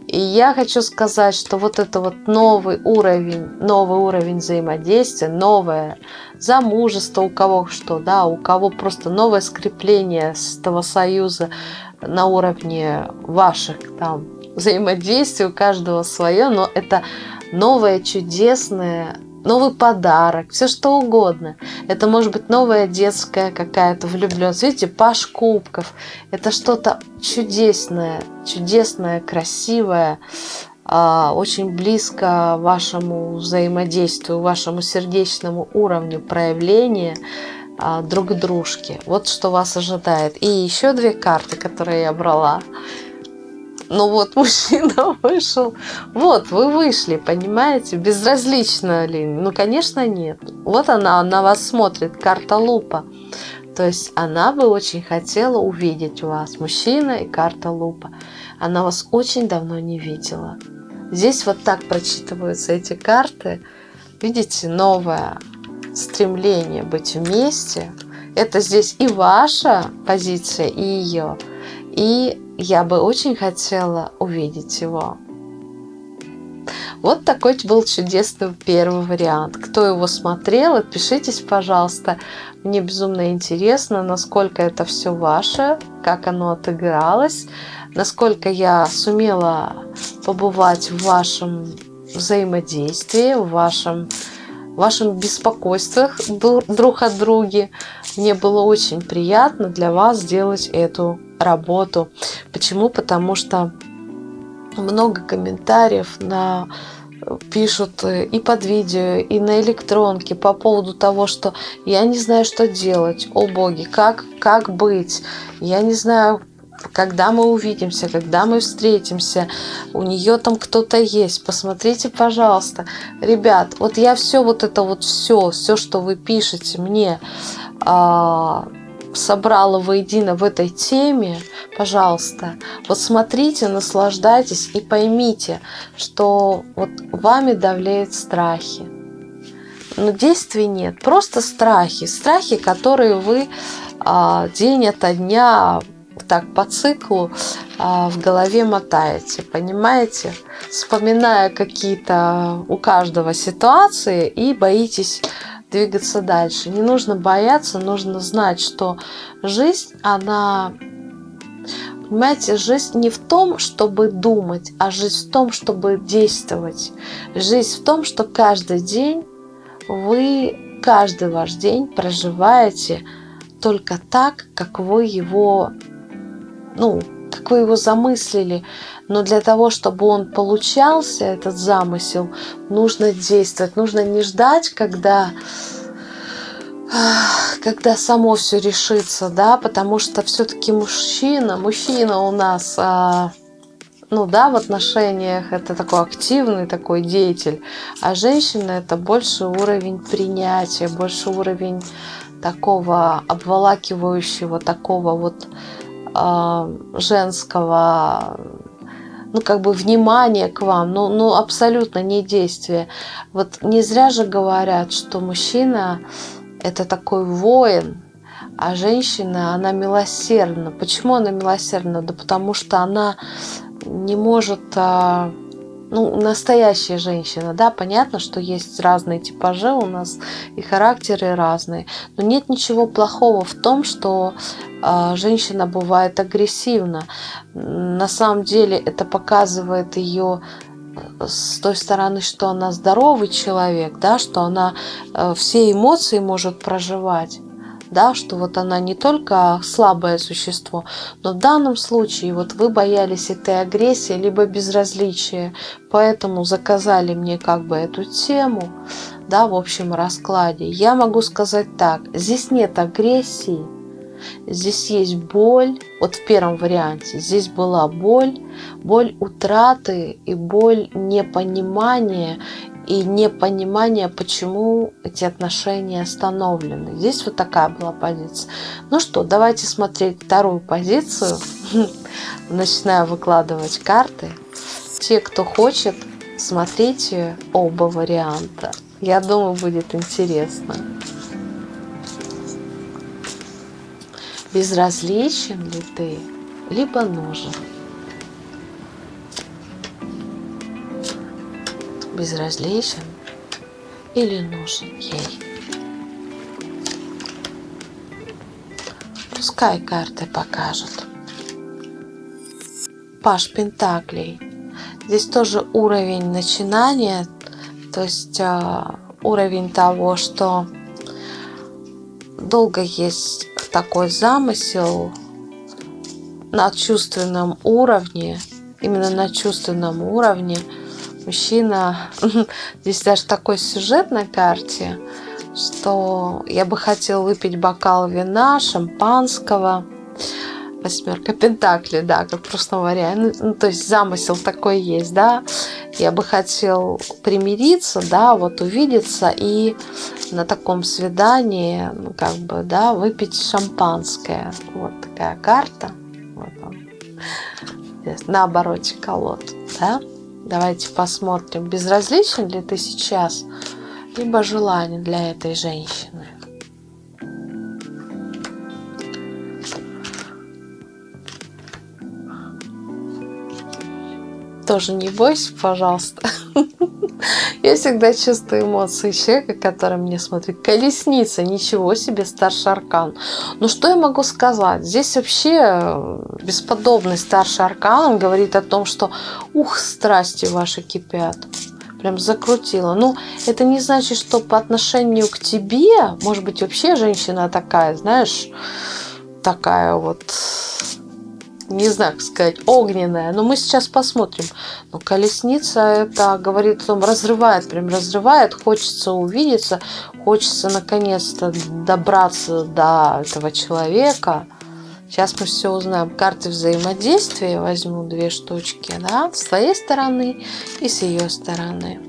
И я хочу сказать, что вот это вот новый уровень, новый уровень взаимодействия, новое замужество, у кого что, да, у кого просто новое скрепление с этого союза на уровне ваших там взаимодействий, у каждого свое, но это новое чудесное, новый подарок, все что угодно. Это может быть новая детская какая-то влюбленность. Видите, паш кубков. Это что-то чудесное, чудесное, красивое, а, очень близко вашему взаимодействию, вашему сердечному уровню проявления а, друг дружки. Вот что вас ожидает. И еще две карты, которые я брала. Ну вот мужчина вышел. Вот, вы вышли, понимаете? Безразлично ли? Ну, конечно, нет. Вот она на вас смотрит, карта лупа. То есть она бы очень хотела увидеть вас. Мужчина и карта лупа. Она вас очень давно не видела. Здесь вот так прочитываются эти карты. Видите, новое стремление быть вместе. Это здесь и ваша позиция, и ее. И я бы очень хотела увидеть его. Вот такой был чудесный первый вариант. Кто его смотрел, отпишитесь, пожалуйста. Мне безумно интересно, насколько это все ваше, как оно отыгралось, насколько я сумела побывать в вашем взаимодействии, в вашем, в вашем беспокойствах друг от друга. Мне было очень приятно для вас сделать эту работу. Почему? Потому что много комментариев на пишут и под видео, и на электронке по поводу того, что я не знаю, что делать. О боги, как, как быть? Я не знаю, когда мы увидимся, когда мы встретимся, у нее там кто-то есть, посмотрите, пожалуйста. Ребят, вот я все вот это вот все, все, что вы пишете мне, а, собрала воедино в этой теме, Пожалуйста, вот смотрите, наслаждайтесь и поймите, что вот вами давляют страхи. Но действий нет, просто страхи. Страхи, которые вы а, день ото дня так по циклу а, в голове мотаете, понимаете? Вспоминая какие-то у каждого ситуации и боитесь двигаться дальше. Не нужно бояться, нужно знать, что жизнь, она... Понимаете, жизнь не в том, чтобы думать, а жизнь в том, чтобы действовать. Жизнь в том, что каждый день вы, каждый ваш день проживаете только так, как вы его, ну, как вы его замыслили. Но для того, чтобы он получался, этот замысел, нужно действовать. Нужно не ждать, когда когда само все решится, да, потому что все-таки мужчина, мужчина у нас, а, ну да, в отношениях это такой активный такой деятель, а женщина это больше уровень принятия, больше уровень такого обволакивающего, такого вот женского, ну, как бы внимания к вам, ну, ну, абсолютно не действие. Вот не зря же говорят, что мужчина – это такой воин, а женщина, она милосердна. Почему она милосердна? Да потому что она не может а, ну, настоящая женщина, да, понятно, что есть разные типажи у нас и характеры разные, но нет ничего плохого в том, что э, женщина бывает агрессивна. На самом деле это показывает ее э, с той стороны, что она здоровый человек, да, что она э, все эмоции может проживать да, что вот она не только слабое существо, но в данном случае вот вы боялись этой агрессии, либо безразличия, поэтому заказали мне как бы эту тему, да, в общем раскладе. Я могу сказать так, здесь нет агрессии, здесь есть боль, вот в первом варианте, здесь была боль, боль утраты и боль непонимания и непонимание, почему эти отношения остановлены. Здесь вот такая была позиция. Ну что, давайте смотреть вторую позицию. Начинаю выкладывать карты. Те, кто хочет, смотрите оба варианта. Я думаю, будет интересно. Безразличен ли ты, либо нужен? Безразличен или нужен ей. Пускай карты покажут. Паш Пентаклей. Здесь тоже уровень начинания, то есть э, уровень того, что долго есть такой замысел на чувственном уровне, именно на чувственном уровне – мужчина. Здесь даже такой сюжет на карте, что я бы хотел выпить бокал вина, шампанского. Восьмерка Пентакли, да, как в прошлом варианте. Ну, то есть замысел такой есть, да. Я бы хотел примириться, да, вот увидеться и на таком свидании, ну, как бы, да, выпить шампанское. Вот такая карта. Вот он. Здесь на обороте колод, да. Давайте посмотрим, безразличен ли ты сейчас, либо желание для этой женщины. Тоже не бойся, пожалуйста. Я всегда чувствую эмоции человека, который мне смотрит. Колесница, ничего себе, старший аркан. Ну что я могу сказать? Здесь вообще э, бесподобный старший аркан. Он говорит о том, что ух, страсти ваши кипят. Прям закрутила. Ну, это не значит, что по отношению к тебе, может быть, вообще женщина такая, знаешь, такая вот не знаю, как сказать, огненная. Но мы сейчас посмотрим. Но колесница это говорит о том, разрывает, прям разрывает. Хочется увидеться, хочется наконец-то добраться до этого человека. Сейчас мы все узнаем. Карты взаимодействия возьму две штучки, да, с твоей стороны и с ее стороны.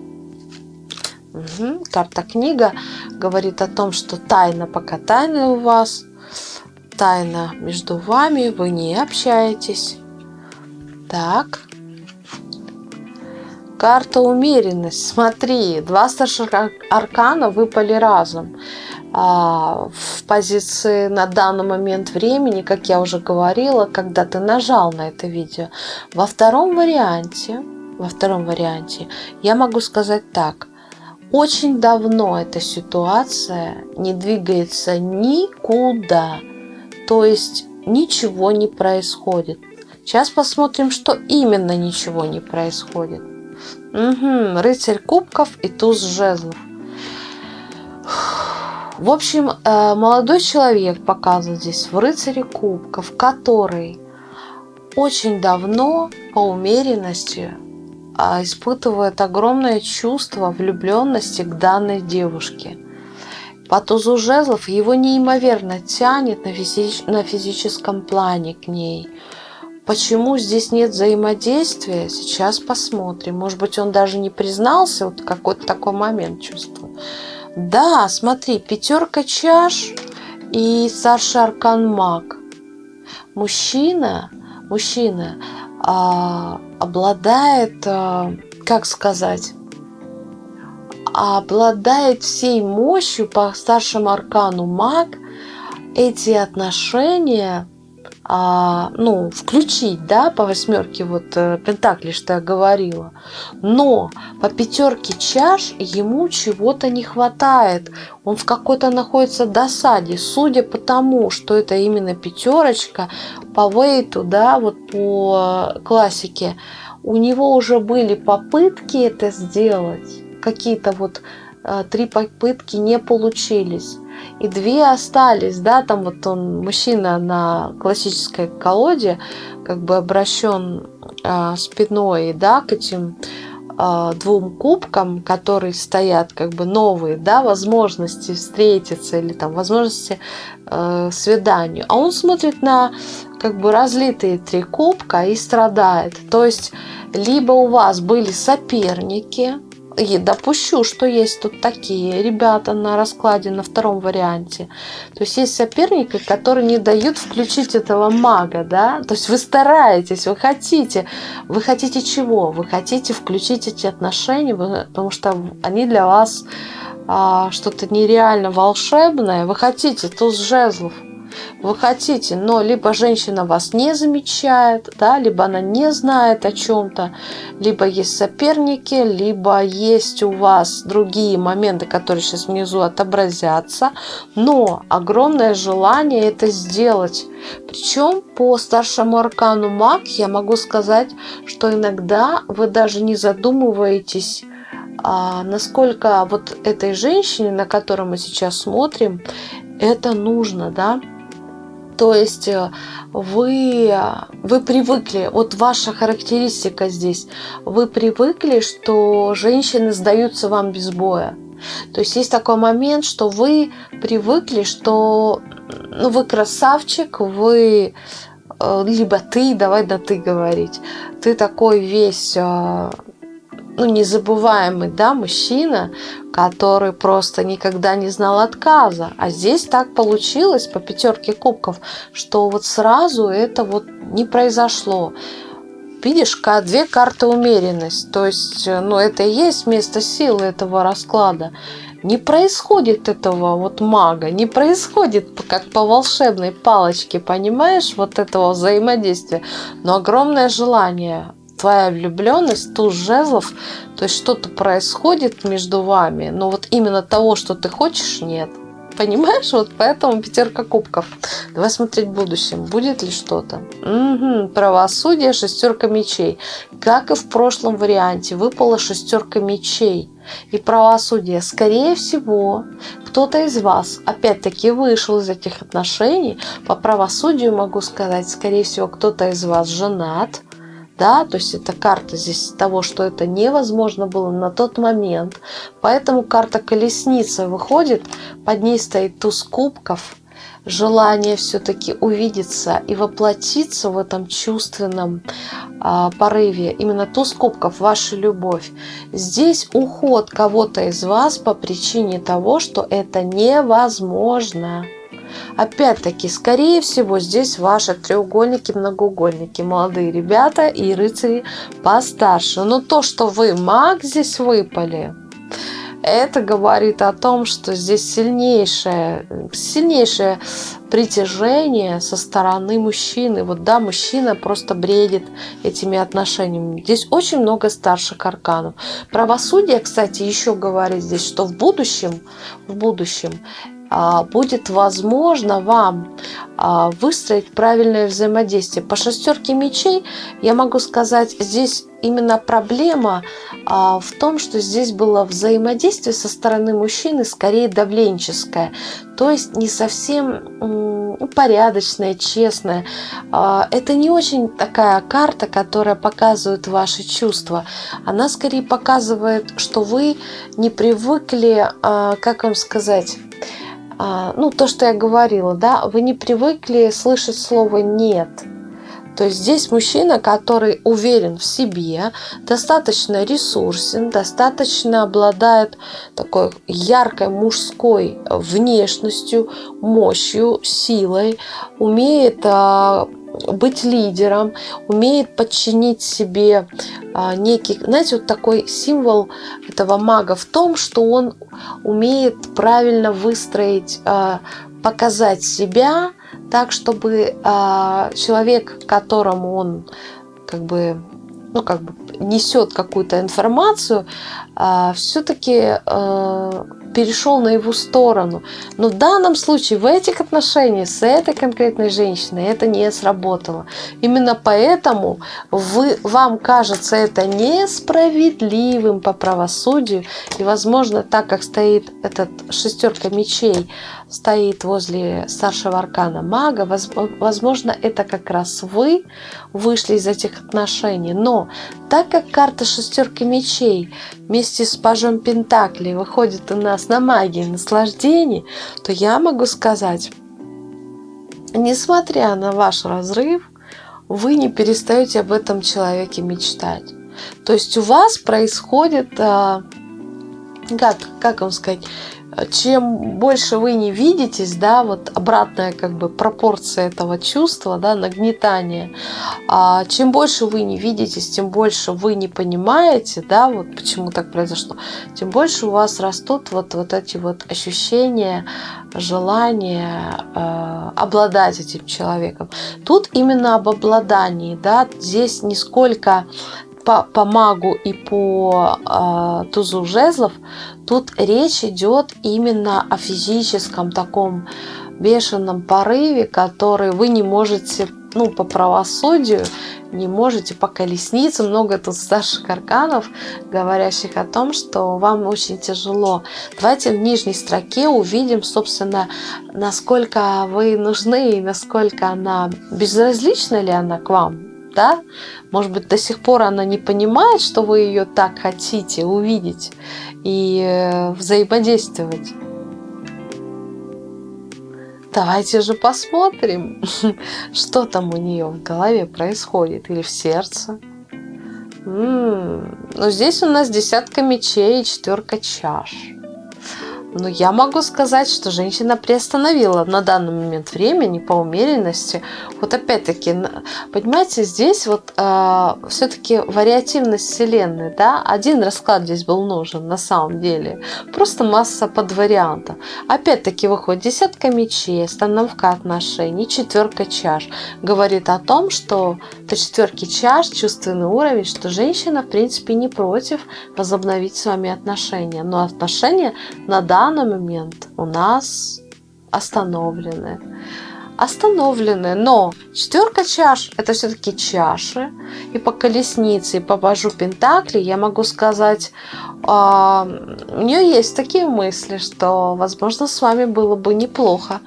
Угу. Карта книга говорит о том, что тайна пока тайна у вас тайна между вами, вы не общаетесь. Так. Карта умеренность. Смотри, два старших аркана выпали разом. А, в позиции на данный момент времени, как я уже говорила, когда ты нажал на это видео. Во втором варианте, во втором варианте я могу сказать так. Очень давно эта ситуация не двигается никуда. То есть ничего не происходит. Сейчас посмотрим, что именно ничего не происходит. Угу, рыцарь кубков и туз жезлов. В общем, э, молодой человек показан здесь в рыцаре кубков, который очень давно по умеренности а, испытывает огромное чувство влюбленности к данной девушке. По тузу жезлов его неимоверно тянет на, физи на физическом плане к ней – Почему здесь нет взаимодействия, сейчас посмотрим. Может быть, он даже не признался, вот какой-то такой момент чувствую. Да, смотри, пятерка чаш и старший аркан маг. Мужчина, мужчина а, обладает, а, как сказать, обладает всей мощью по старшему аркану маг. Эти отношения а, ну, включить, да, по восьмерке вот э, пентаклей, что я говорила. Но по пятерке чаш ему чего-то не хватает. Он в какой-то находится досаде, судя по тому, что это именно пятерочка по вейту, да, вот по классике. У него уже были попытки это сделать, какие-то вот э, три попытки не получились. И две остались, да, там вот он, мужчина на классической колоде, как бы обращен э, спиной, да, к этим э, двум кубкам, которые стоят, как бы новые, да, возможности встретиться или там возможности э, свиданию, а он смотрит на как бы разлитые три кубка и страдает, то есть либо у вас были соперники, и допущу, что есть тут такие ребята на раскладе на втором варианте. То есть есть соперники, которые не дают включить этого мага, да. То есть вы стараетесь, вы хотите. Вы хотите чего? Вы хотите включить эти отношения, потому что они для вас а, что-то нереально волшебное. Вы хотите туз жезлов вы хотите, но либо женщина вас не замечает, да, либо она не знает о чем-то, либо есть соперники, либо есть у вас другие моменты, которые сейчас внизу отобразятся, но огромное желание это сделать. Причем по старшему аркану маг я могу сказать, что иногда вы даже не задумываетесь, а насколько вот этой женщине, на которую мы сейчас смотрим, это нужно, да, то есть э, вы, вы привыкли, вот ваша характеристика здесь, вы привыкли, что женщины сдаются вам без боя. То есть есть такой момент, что вы привыкли, что ну, вы красавчик, вы э, либо ты, давай на ты говорить, ты такой весь э, ну, незабываемый, да, мужчина, который просто никогда не знал отказа. А здесь так получилось по пятерке кубков, что вот сразу это вот не произошло. Видишь, две карты умеренность. То есть, э, ну, это и есть место силы этого расклада. Не происходит этого вот мага, не происходит как по волшебной палочке, понимаешь, вот этого взаимодействия. Но огромное желание твоя влюбленность, туз жезлов, то есть что-то происходит между вами, но вот именно того, что ты хочешь, нет. Понимаешь? Вот поэтому пятерка кубков. Давай смотреть в будущем. Будет ли что-то? Угу. Правосудие, шестерка мечей. Как и в прошлом варианте, выпала шестерка мечей. И правосудие. Скорее всего, кто-то из вас опять-таки вышел из этих отношений. По правосудию могу сказать, скорее всего, кто-то из вас женат да, то есть это карта здесь того, что это невозможно было на тот момент. Поэтому карта колесница выходит, под ней стоит туз кубков, желание все-таки увидеться и воплотиться в этом чувственном а, порыве. Именно туз кубков, ваша любовь. Здесь уход кого-то из вас по причине того, что это невозможно. Опять-таки, скорее всего, здесь ваши треугольники, многоугольники, молодые ребята и рыцари постарше. Но то, что вы маг здесь выпали, это говорит о том, что здесь сильнейшее, сильнейшее притяжение со стороны мужчины. Вот да, мужчина просто бредит этими отношениями. Здесь очень много старших арканов. Правосудие, кстати, еще говорит здесь, что в будущем, в будущем будет возможно вам а, выстроить правильное взаимодействие. По шестерке мечей я могу сказать, здесь именно проблема а, в том, что здесь было взаимодействие со стороны мужчины скорее давленческое, то есть не совсем порядочное, честное. Это не очень такая карта, которая показывает ваши чувства. Она скорее показывает, что вы не привыкли, как вам сказать, а, ну, то, что я говорила, да, вы не привыкли слышать слово «нет». То есть здесь мужчина, который уверен в себе, достаточно ресурсен, достаточно обладает такой яркой мужской внешностью, мощью, силой, умеет а, быть лидером, умеет подчинить себе а, некий, знаете, вот такой символ этого мага в том, что он умеет правильно выстроить, а, показать себя так, чтобы а, человек, которому он как бы ну, как бы несет какую-то информацию, все-таки перешел на его сторону. Но в данном случае, в этих отношениях с этой конкретной женщиной это не сработало. Именно поэтому вы, вам кажется это несправедливым по правосудию. И, возможно, так как стоит этот шестерка мечей, стоит возле старшего аркана мага, возможно, это как раз вы вышли из этих отношений. Но так как карта шестерки мечей вместе с пажом Пентаклей выходит у нас на магии наслаждений, то я могу сказать, несмотря на ваш разрыв, вы не перестаете об этом человеке мечтать. То есть у вас происходит, а, как, как вам сказать, чем больше вы не видитесь, да, вот обратная как бы пропорция этого чувства, да, нагнетания, а чем больше вы не видитесь, тем больше вы не понимаете, да, вот почему так произошло, тем больше у вас растут вот, вот эти вот ощущения, желания э, обладать этим человеком. Тут именно об обладании, да, здесь не сколько по, по магу и по э, тузу жезлов, тут речь идет именно о физическом таком бешеном порыве, который вы не можете, ну, по правосудию, не можете по колеснице. Много тут старших арканов, говорящих о том, что вам очень тяжело. Давайте в нижней строке увидим, собственно, насколько вы нужны и насколько она безразлична ли она к вам да? Может быть, до сих пор она не понимает, что вы ее так хотите увидеть и э, взаимодействовать. Давайте же посмотрим, что там у нее в голове происходит или в сердце. М -м -м. Ну, здесь у нас десятка мечей и четверка чаш. Но я могу сказать, что женщина приостановила на данный момент времени по умеренности. Вот опять-таки, понимаете, здесь вот э, все-таки вариативность Вселенной, да, один расклад здесь был нужен на самом деле. Просто масса под вариантов. Опять-таки выходит десятка мечей, остановка отношений, четверка чаш. Говорит о том, что по четверке чаш чувственный уровень, что женщина в принципе не против возобновить с вами отношения. Но отношения на данный данный момент у нас остановлены. Остановлены, но четверка чаш это все-таки чаши. И по колеснице, и по божу Пентакли я могу сказать, э, у нее есть такие мысли, что, возможно, с вами было бы неплохо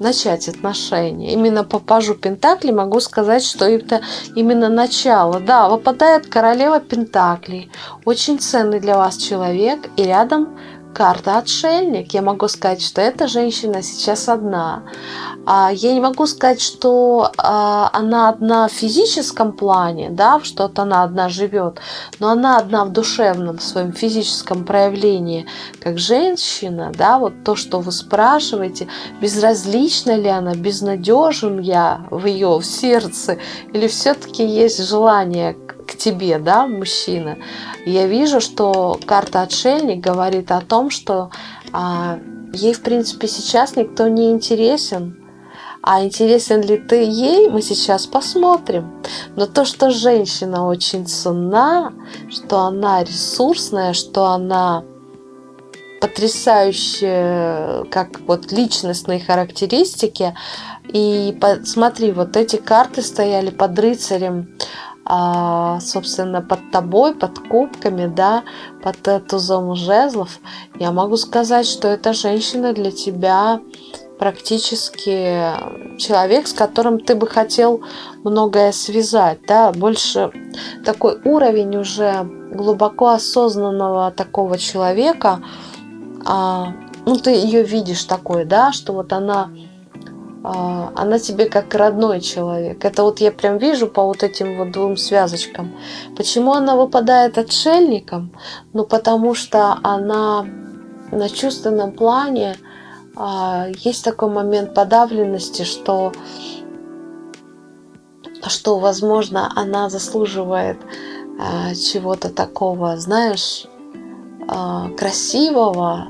начать отношения. Именно по пажу Пентакли могу сказать, что это именно начало. Да, выпадает королева Пентаклей, очень ценный для вас человек, и рядом карта отшельник. Я могу сказать, что эта женщина сейчас одна. А я не могу сказать, что а, она одна в физическом плане, да, что-то она одна живет, но она одна в душевном в своем физическом проявлении, как женщина, да, вот то, что вы спрашиваете, безразлична ли она, безнадежен я в ее в сердце, или все-таки есть желание к тебе, да, мужчина. Я вижу, что карта отшельник говорит о том, что а, ей, в принципе, сейчас никто не интересен. А интересен ли ты ей, мы сейчас посмотрим. Но то, что женщина очень ценна, что она ресурсная, что она потрясающая, как вот личностные характеристики. И смотри, вот эти карты стояли под рыцарем собственно, под тобой, под кубками, да, под тузом жезлов, я могу сказать, что эта женщина для тебя практически человек, с которым ты бы хотел многое связать, да, больше такой уровень уже глубоко осознанного такого человека, а, ну, ты ее видишь такой, да, что вот она а, она тебе как родной человек. Это вот я прям вижу по вот этим вот двум связочкам. Почему она выпадает отшельником? Ну, потому что она на чувственном плане а, есть такой момент подавленности, что, что возможно, она заслуживает а, чего-то такого, знаешь, красивого,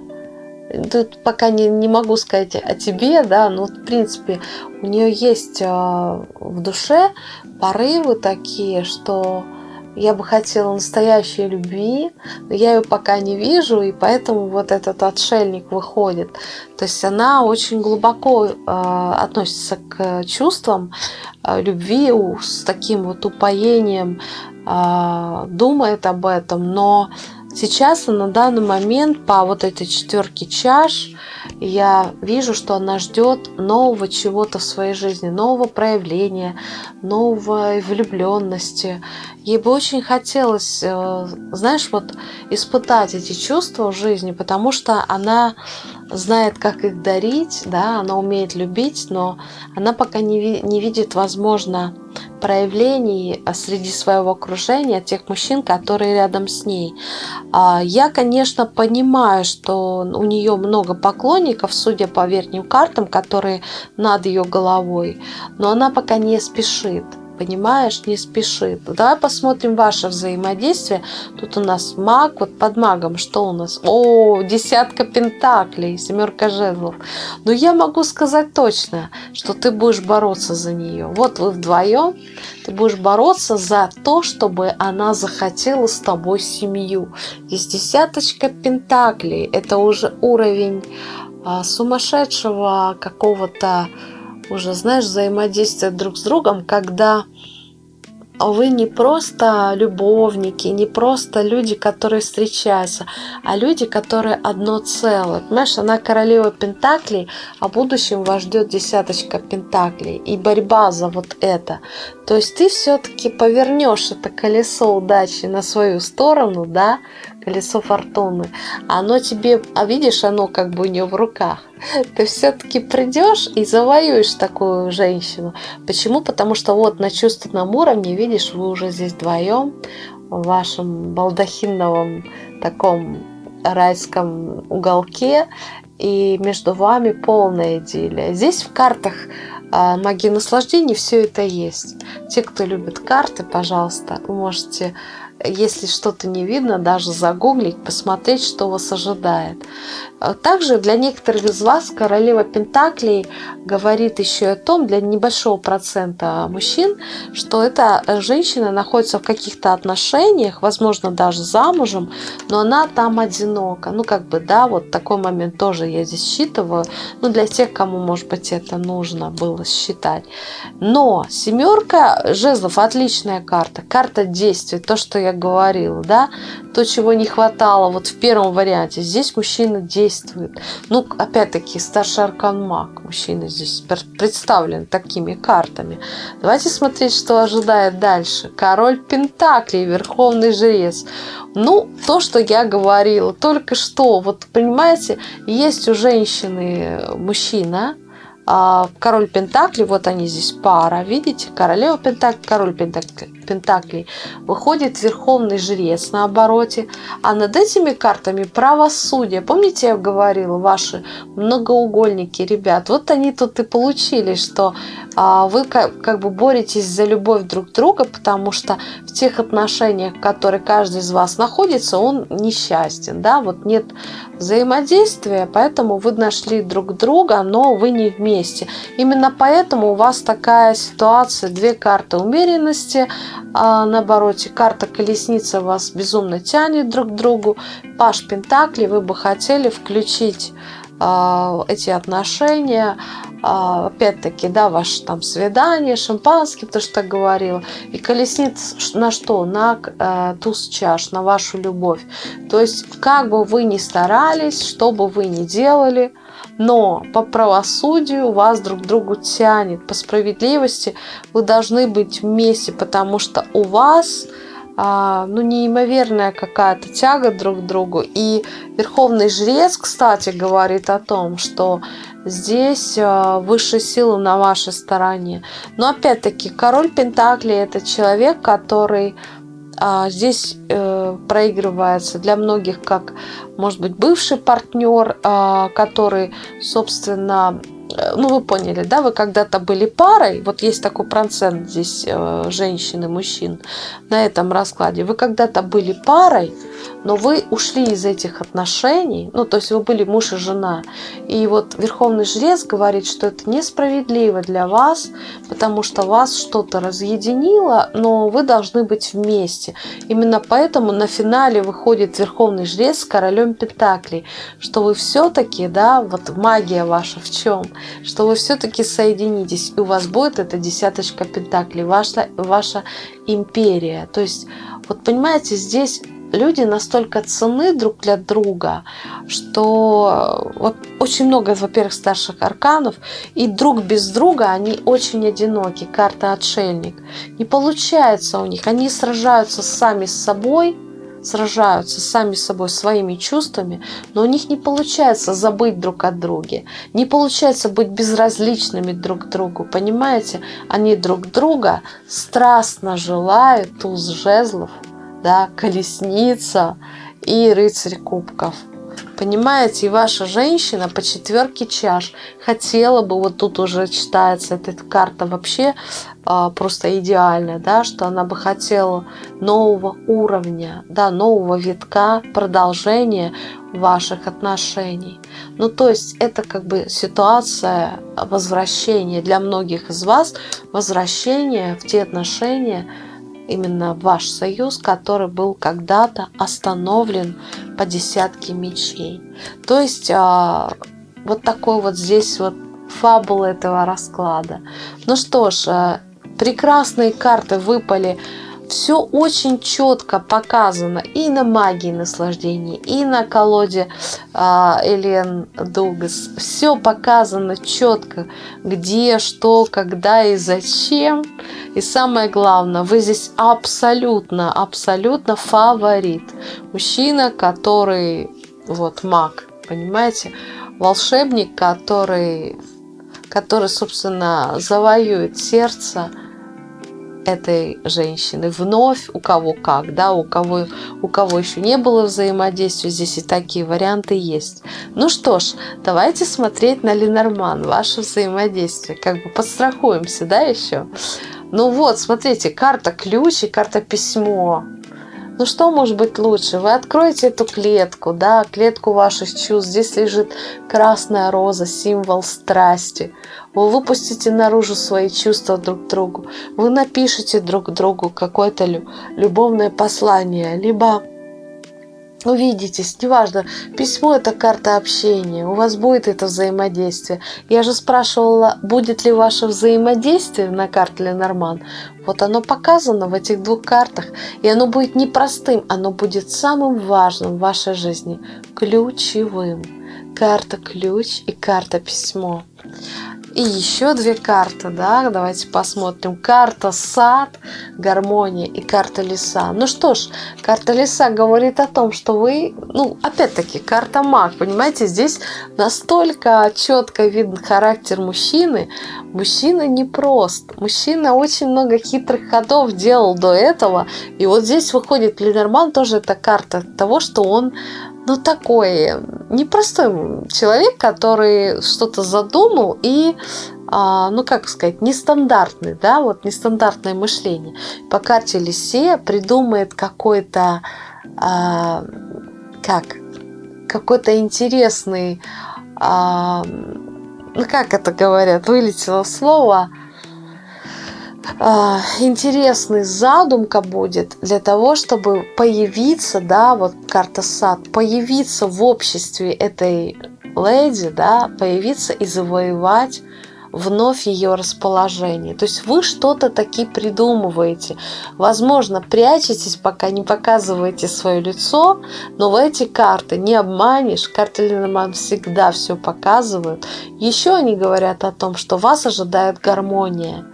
Тут пока не, не могу сказать о тебе, да, но в принципе у нее есть э, в душе порывы такие, что я бы хотела настоящей любви, но я ее пока не вижу, и поэтому вот этот отшельник выходит. То есть она очень глубоко э, относится к чувствам э, любви с таким вот упоением, э, думает об этом, но Сейчас на данный момент по вот этой четверке чаш я вижу, что она ждет нового чего-то в своей жизни, нового проявления, новой влюбленности. Ей бы очень хотелось, э, знаешь, вот испытать эти чувства в жизни, потому что она знает, как их дарить, да, она умеет любить, но она пока не, не видит, возможно, проявлений а, среди своего окружения, тех мужчин, которые рядом с ней. А, я, конечно, понимаю, что у нее много поклонников, судя по верхним картам, которые над ее головой, но она пока не спешит понимаешь, не спешит. Давай посмотрим ваше взаимодействие. Тут у нас маг, вот под магом что у нас? О, десятка пентаклей, семерка жезлов. Но я могу сказать точно, что ты будешь бороться за нее. Вот вы вдвоем, ты будешь бороться за то, чтобы она захотела с тобой семью. Здесь десяточка пентаклей, это уже уровень а, сумасшедшего какого-то уже, знаешь, взаимодействие друг с другом, когда вы не просто любовники, не просто люди, которые встречаются, а люди, которые одно целое. Понимаешь, она королева Пентаклей, а в будущем вас ждет десяточка Пентаклей и борьба за вот это. То есть ты все-таки повернешь это колесо удачи на свою сторону, да, колесо фортуны. Оно тебе, а видишь, оно как бы у нее в руках. Ты все-таки придешь и завоюешь такую женщину. Почему? Потому что вот на чувственном уровне, видишь, вы уже здесь вдвоем в вашем балдахиновом таком райском уголке, и между вами полная идиллия. Здесь в картах а, магии наслаждений все это есть. Те, кто любит карты, пожалуйста, вы можете если что-то не видно, даже загуглить, посмотреть, что вас ожидает. А также для некоторых из вас королева Пентаклей говорит еще о том, для небольшого процента мужчин, что эта женщина находится в каких-то отношениях, возможно, даже замужем, но она там одинока. Ну, как бы, да, вот такой момент тоже я здесь считываю. Ну, для тех, кому, может быть, это нужно было считать. Но семерка жезлов отличная карта, карта действий, то, что я говорила, да, то, чего не хватало вот в первом варианте. Здесь мужчина действует. Ну, опять-таки, старший аркан маг. Мужчина здесь представлен такими картами. Давайте смотреть, что ожидает дальше. Король Пентаклей, Верховный Жрец. Ну, то, что я говорила только что. Вот, понимаете, есть у женщины мужчина, а, король Пентакли, вот они здесь пара, видите, королева Пентакли, король Пентакли, Пентаклей, выходит верховный жрец на обороте, а над этими картами правосудие. Помните, я говорила, ваши многоугольники, ребят, вот они тут и получили, что а, вы как, как бы боретесь за любовь друг друга, потому что в тех отношениях, в которых каждый из вас находится, он несчастен, да, вот нет взаимодействия, поэтому вы нашли друг друга, но вы не вместе. Именно поэтому у вас такая ситуация, две карты умеренности, а на обороте карта колесница вас безумно тянет друг к другу. Паш Пентакли, вы бы хотели включить эти отношения, э, опять-таки, да, ваше там свидание, шампанское, то, что так говорила. И колесница на что? На э, туз чаш, на вашу любовь. То есть, как бы вы ни старались, что бы вы ни делали, но по правосудию вас друг к другу тянет, по справедливости вы должны быть вместе, потому что у вас а, ну, неимоверная какая-то тяга друг к другу. И Верховный Жрец, кстати, говорит о том, что здесь а, высшие силы на вашей стороне. Но опять-таки, король Пентакли – это человек, который а, здесь э, проигрывается для многих как, может быть, бывший партнер, а, который, собственно, ну вы поняли, да, вы когда-то были парой, вот есть такой процент здесь э, женщин и мужчин на этом раскладе, вы когда-то были парой, но вы ушли из этих отношений, ну, то есть вы были муж и жена, и вот Верховный Жрец говорит, что это несправедливо для вас, потому что вас что-то разъединило, но вы должны быть вместе. Именно поэтому на финале выходит Верховный Жрец с Королем Пентаклей, что вы все-таки, да, вот магия ваша в чем, что вы все-таки соединитесь, и у вас будет эта десяточка Пентаклей, ваша, ваша империя. То есть, вот понимаете, здесь люди настолько ценны друг для друга, что э, очень много, во-первых, старших арканов, и друг без друга они очень одиноки, карта отшельник. Не получается у них, они сражаются сами с собой, сражаются сами с собой своими чувствами, но у них не получается забыть друг от друга, не получается быть безразличными друг к другу, понимаете? Они друг друга страстно желают туз жезлов, да, колесница и рыцарь кубков. Понимаете, и ваша женщина по четверке чаш хотела бы, вот тут уже читается эта карта вообще а, просто идеальная, да, что она бы хотела нового уровня, да, нового витка, продолжения ваших отношений. Ну, то есть это как бы ситуация возвращения для многих из вас, возвращения в те отношения, именно ваш союз, который был когда-то остановлен по десятке мечей. То есть а, вот такой вот здесь вот фабула этого расклада. Ну что ж, а, прекрасные карты выпали все очень четко показано и на магии наслаждения, и на колоде а, Элен Дугас. Все показано четко, где, что, когда и зачем. И самое главное, вы здесь абсолютно, абсолютно фаворит. Мужчина, который, вот, маг, понимаете? Волшебник, который, который, собственно, завоюет сердце этой женщины. Вновь у кого как, да, у кого, у кого еще не было взаимодействия, здесь и такие варианты есть. Ну что ж, давайте смотреть на Ленорман, ваше взаимодействие. Как бы подстрахуемся, да, еще? Ну вот, смотрите, карта ключ и карта письмо. Ну что может быть лучше? Вы откроете эту клетку, да, клетку ваших чувств. Здесь лежит красная роза, символ страсти. Вы выпустите наружу свои чувства друг другу. Вы напишите друг другу какое-то любовное послание, либо увидитесь, неважно, письмо это карта общения, у вас будет это взаимодействие. Я же спрашивала, будет ли ваше взаимодействие на карте Ленорман. Вот оно показано в этих двух картах, и оно будет непростым, оно будет самым важным в вашей жизни, ключевым. Карта ключ и карта письмо. И еще две карты, да, давайте посмотрим. Карта сад, гармония и карта леса. Ну что ж, карта леса говорит о том, что вы, ну, опять-таки, карта маг, понимаете, здесь настолько четко виден характер мужчины. Мужчина непрост. Мужчина очень много хитрых ходов делал до этого. И вот здесь выходит Ленорман, тоже это карта того, что он ну, такой непростой человек, который что-то задумал и, а, ну, как сказать, нестандартный, да, вот нестандартное мышление. По карте Лисе придумает какой-то, а, как, какой-то интересный, а, ну, как это говорят, вылетело слово, интересный задумка будет для того, чтобы появиться, да, вот карта сад, появиться в обществе этой леди, да, появиться и завоевать вновь ее расположение. То есть вы что-то таки придумываете. Возможно, прячетесь, пока не показываете свое лицо, но в эти карты не обманешь. Карты Ленорман всегда все показывают. Еще они говорят о том, что вас ожидает гармония.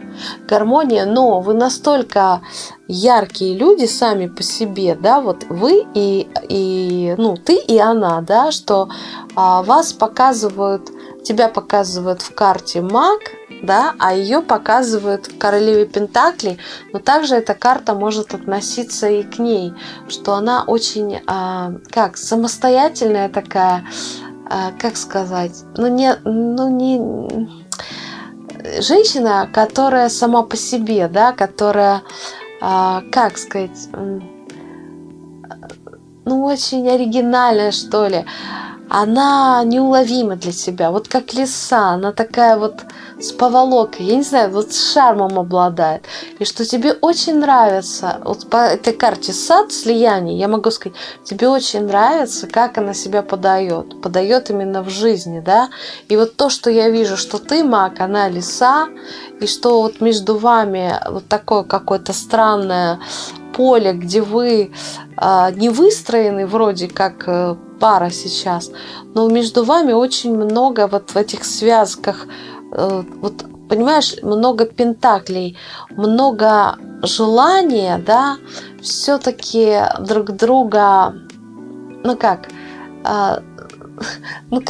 Гармония, но вы настолько яркие люди сами по себе, да, вот вы и, и ну, ты и она, да, что а, вас показывают тебя показывают в карте маг, да, а ее показывают в королеве Пентаклей, но также эта карта может относиться и к ней, что она очень, а, как, самостоятельная такая, а, как сказать, ну не, ну не, женщина, которая сама по себе, да, которая, а, как сказать, ну очень оригинальная, что ли, она неуловима для себя. Вот как лиса, она такая вот с поволокой, я не знаю, вот с шармом обладает. И что тебе очень нравится, вот по этой карте сад слияние, я могу сказать, тебе очень нравится, как она себя подает. Подает именно в жизни, да. И вот то, что я вижу, что ты маг, она лиса, и что вот между вами вот такое какое-то странное поле, где вы э, не выстроены вроде как э, пара сейчас, но между вами очень много вот в этих связках, э, вот понимаешь, много пентаклей, много желания, да, все-таки друг друга, ну как, э, ну,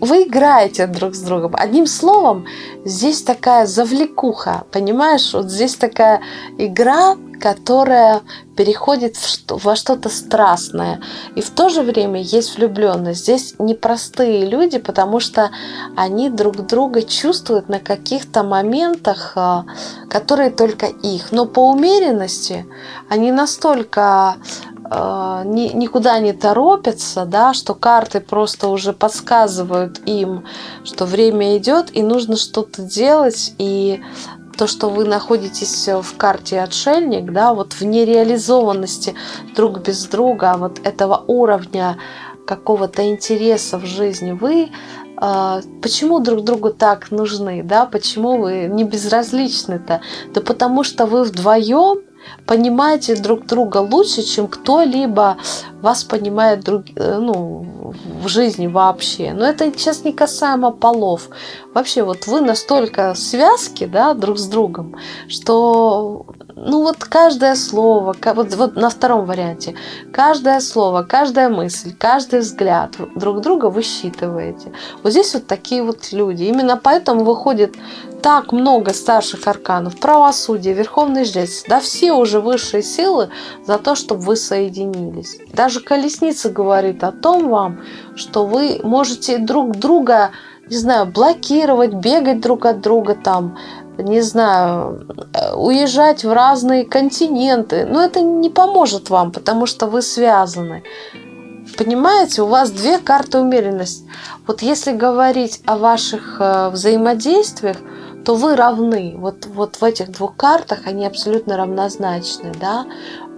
вы играете друг с другом. Одним словом, здесь такая завлекуха, понимаешь? Вот здесь такая игра, которая переходит во что-то страстное. И в то же время есть влюбленность. Здесь непростые люди, потому что они друг друга чувствуют на каких-то моментах, а, которые только их. Но по умеренности они настолько а, никуда не торопятся, да, что карты просто уже подсказывают им, что время идет и нужно что-то делать, и то, что вы находитесь в карте отшельник, да, вот в нереализованности друг без друга, вот этого уровня какого-то интереса в жизни, вы э, почему друг другу так нужны, да, почему вы не безразличны-то? Да потому что вы вдвоем понимаете друг друга лучше, чем кто-либо вас понимает друг, э, ну, в жизни вообще. Но это сейчас не касаемо полов. Вообще вот вы настолько связки да, друг с другом, что ну вот каждое слово, вот, вот на втором варианте, каждое слово, каждая мысль, каждый взгляд друг друга вы считываете. Вот здесь вот такие вот люди. Именно поэтому выходит так много старших арканов, правосудие, верховный жрец, да все уже высшие силы за то, чтобы вы соединились. Даже колесница говорит о том вам, что вы можете друг друга, не знаю, блокировать, бегать друг от друга там, не знаю, уезжать в разные континенты. Но это не поможет вам, потому что вы связаны. Понимаете, у вас две карты умеренности. Вот если говорить о ваших э, взаимодействиях, то вы равны. Вот, вот в этих двух картах они абсолютно равнозначны. Да?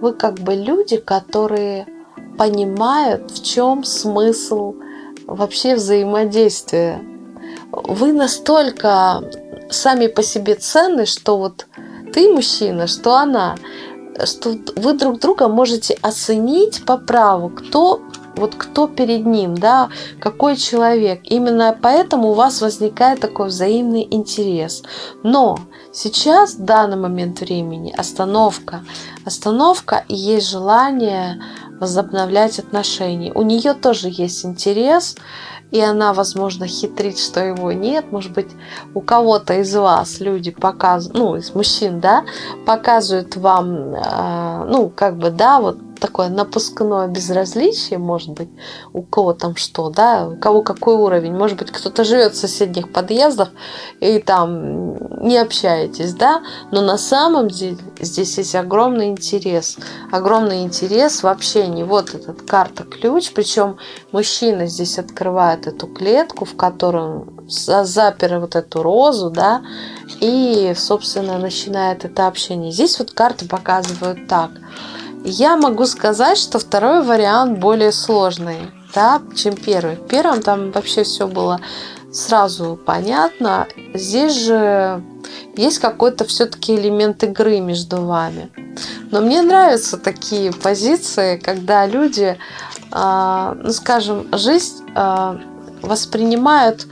Вы как бы люди, которые понимают, в чем смысл вообще взаимодействия. Вы настолько сами по себе ценны, что вот ты мужчина, что она, что вы друг друга можете оценить по праву, кто вот кто перед ним, да, какой человек. Именно поэтому у вас возникает такой взаимный интерес. Но сейчас, в данный момент времени, остановка. Остановка и есть желание возобновлять отношения. У нее тоже есть интерес, и она, возможно, хитрит, что его нет. Может быть, у кого-то из вас люди показывают, ну, из мужчин, да, показывают вам, э, ну, как бы, да, вот такое напускное безразличие, может быть, у кого там что, да, у кого какой уровень. Может быть, кто-то живет в соседних подъездах и там не общаетесь, да, но на самом деле здесь есть огромный интерес. Огромный интерес в общении. Вот этот карта-ключ, причем мужчина здесь открывает эту клетку, в котором запер вот эту розу, да, и, собственно, начинает это общение. Здесь вот карты показывают так – я могу сказать, что второй вариант более сложный, да, чем первый. В первом там вообще все было сразу понятно. Здесь же есть какой-то все-таки элемент игры между вами. Но мне нравятся такие позиции, когда люди, э, ну скажем, жизнь э, воспринимают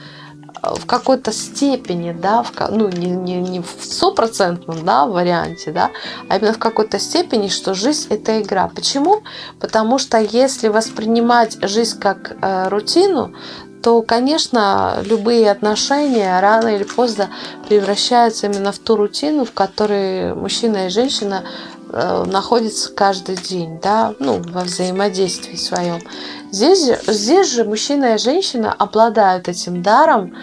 в какой-то степени, да, в, ну, не, не, не в стопроцентном да, варианте, да, а именно в какой-то степени, что жизнь – это игра. Почему? Потому что если воспринимать жизнь как э, рутину, то, конечно, любые отношения рано или поздно превращаются именно в ту рутину, в которой мужчина и женщина э, находятся каждый день, да, ну, во взаимодействии своем. Здесь, здесь же мужчина и женщина обладают этим даром,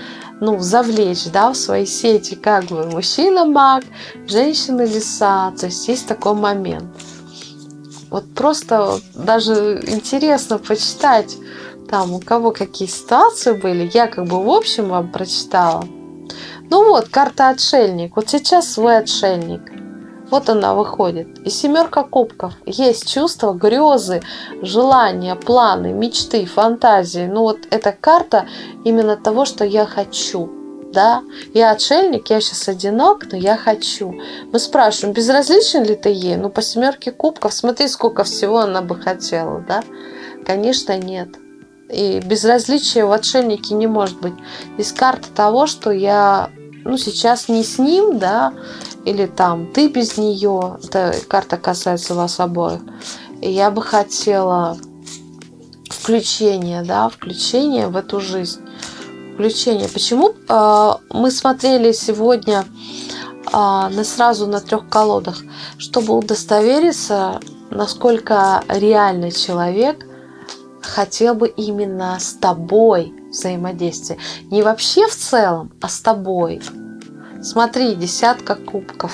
ну, завлечь, да, в свои сети, как бы мужчина маг, женщина лиса, то есть есть такой момент. Вот просто даже интересно почитать, там у кого какие ситуации были, я как бы в общем вам прочитала. Ну вот, карта отшельник, вот сейчас вы отшельник – вот она выходит. И семерка кубков. Есть чувства, грезы, желания, планы, мечты, фантазии. Ну вот эта карта именно того, что я хочу. Да, я отшельник, я сейчас одинок, но я хочу. Мы спрашиваем, безразличен ли ты ей? Ну, по семерке кубков, смотри, сколько всего она бы хотела, да? Конечно, нет. И безразличия в отшельнике не может быть. Здесь карта того, что я ну, сейчас не с ним, да, или там ты без нее, эта карта касается вас обоих. И я бы хотела включение, да, включение в эту жизнь. Включение. Почему э, мы смотрели сегодня э, на сразу на трех колодах? Чтобы удостовериться, насколько реальный человек хотел бы именно с тобой взаимодействие. Не вообще в целом, а с тобой. Смотри, десятка кубков.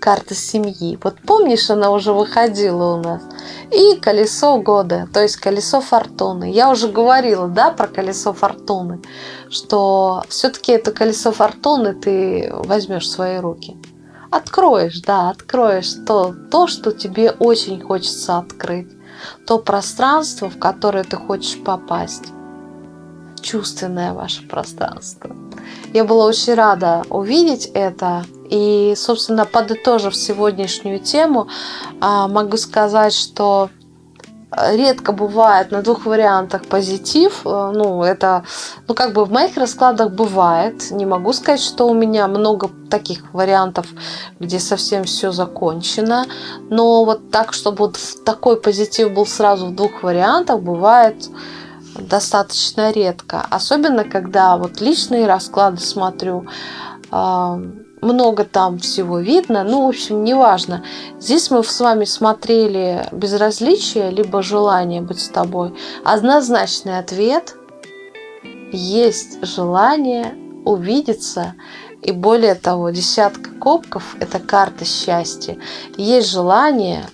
Карта семьи. Вот помнишь, она уже выходила у нас. И колесо года, то есть колесо фортуны. Я уже говорила, да, про колесо фортуны, что все-таки это колесо фортуны ты возьмешь в свои руки. Откроешь, да, откроешь то, то, что тебе очень хочется открыть. То пространство, в которое ты хочешь попасть. Чувственное ваше пространство. Я была очень рада увидеть это. И, собственно, подытожив сегодняшнюю тему, а, могу сказать, что редко бывает на двух вариантах позитив. Э, ну, это, ну, как бы в моих раскладах бывает. Не могу сказать, что у меня много таких вариантов, где совсем все закончено. Но вот так, чтобы вот такой позитив был сразу в двух вариантах, бывает достаточно редко. Особенно, когда вот личные расклады смотрю, а, много там всего видно. Ну, в общем, неважно. Здесь мы с вами смотрели безразличие, либо желание быть с тобой. Однозначный ответ – есть желание увидеться. И более того, десятка кубков – это карта счастья. Есть желание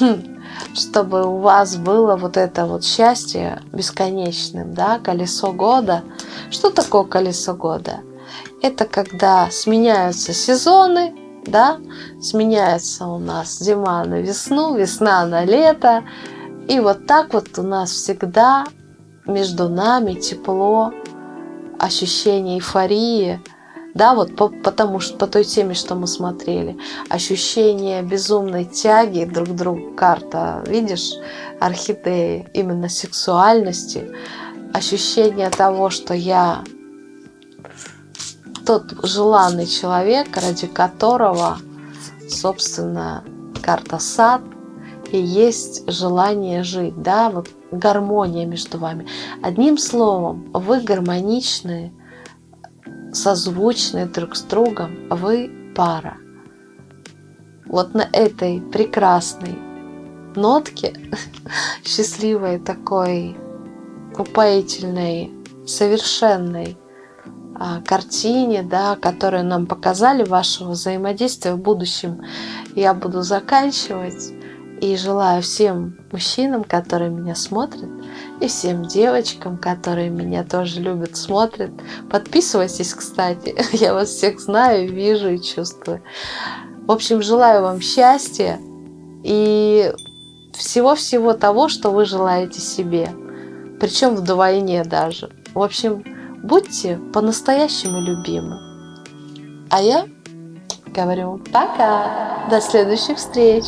хм, чтобы у вас было вот это вот счастье бесконечным, да, колесо года. Что такое колесо года? Это когда сменяются сезоны, да, сменяется у нас зима на весну, весна на лето, И вот так вот у нас всегда между нами тепло, ощущение эйфории, да, вот по, потому что по той теме, что мы смотрели, ощущение безумной тяги друг к другу, карта, видишь, орхидеи, именно сексуальности, ощущение того, что я тот желанный человек, ради которого, собственно, карта сад и есть желание жить, да, вот гармония между вами. Одним словом, вы гармоничные, созвучные друг с другом, вы пара. Вот на этой прекрасной нотке, счастливой такой, упоительной, совершенной а, картине, да, которую нам показали вашего взаимодействия в будущем, я буду заканчивать. И желаю всем мужчинам, которые меня смотрят, и всем девочкам, которые меня тоже любят, смотрят. Подписывайтесь, кстати. Я вас всех знаю, вижу и чувствую. В общем, желаю вам счастья и всего-всего того, что вы желаете себе. Причем вдвойне даже. В общем, будьте по-настоящему любимы. А я говорю пока. До следующих встреч.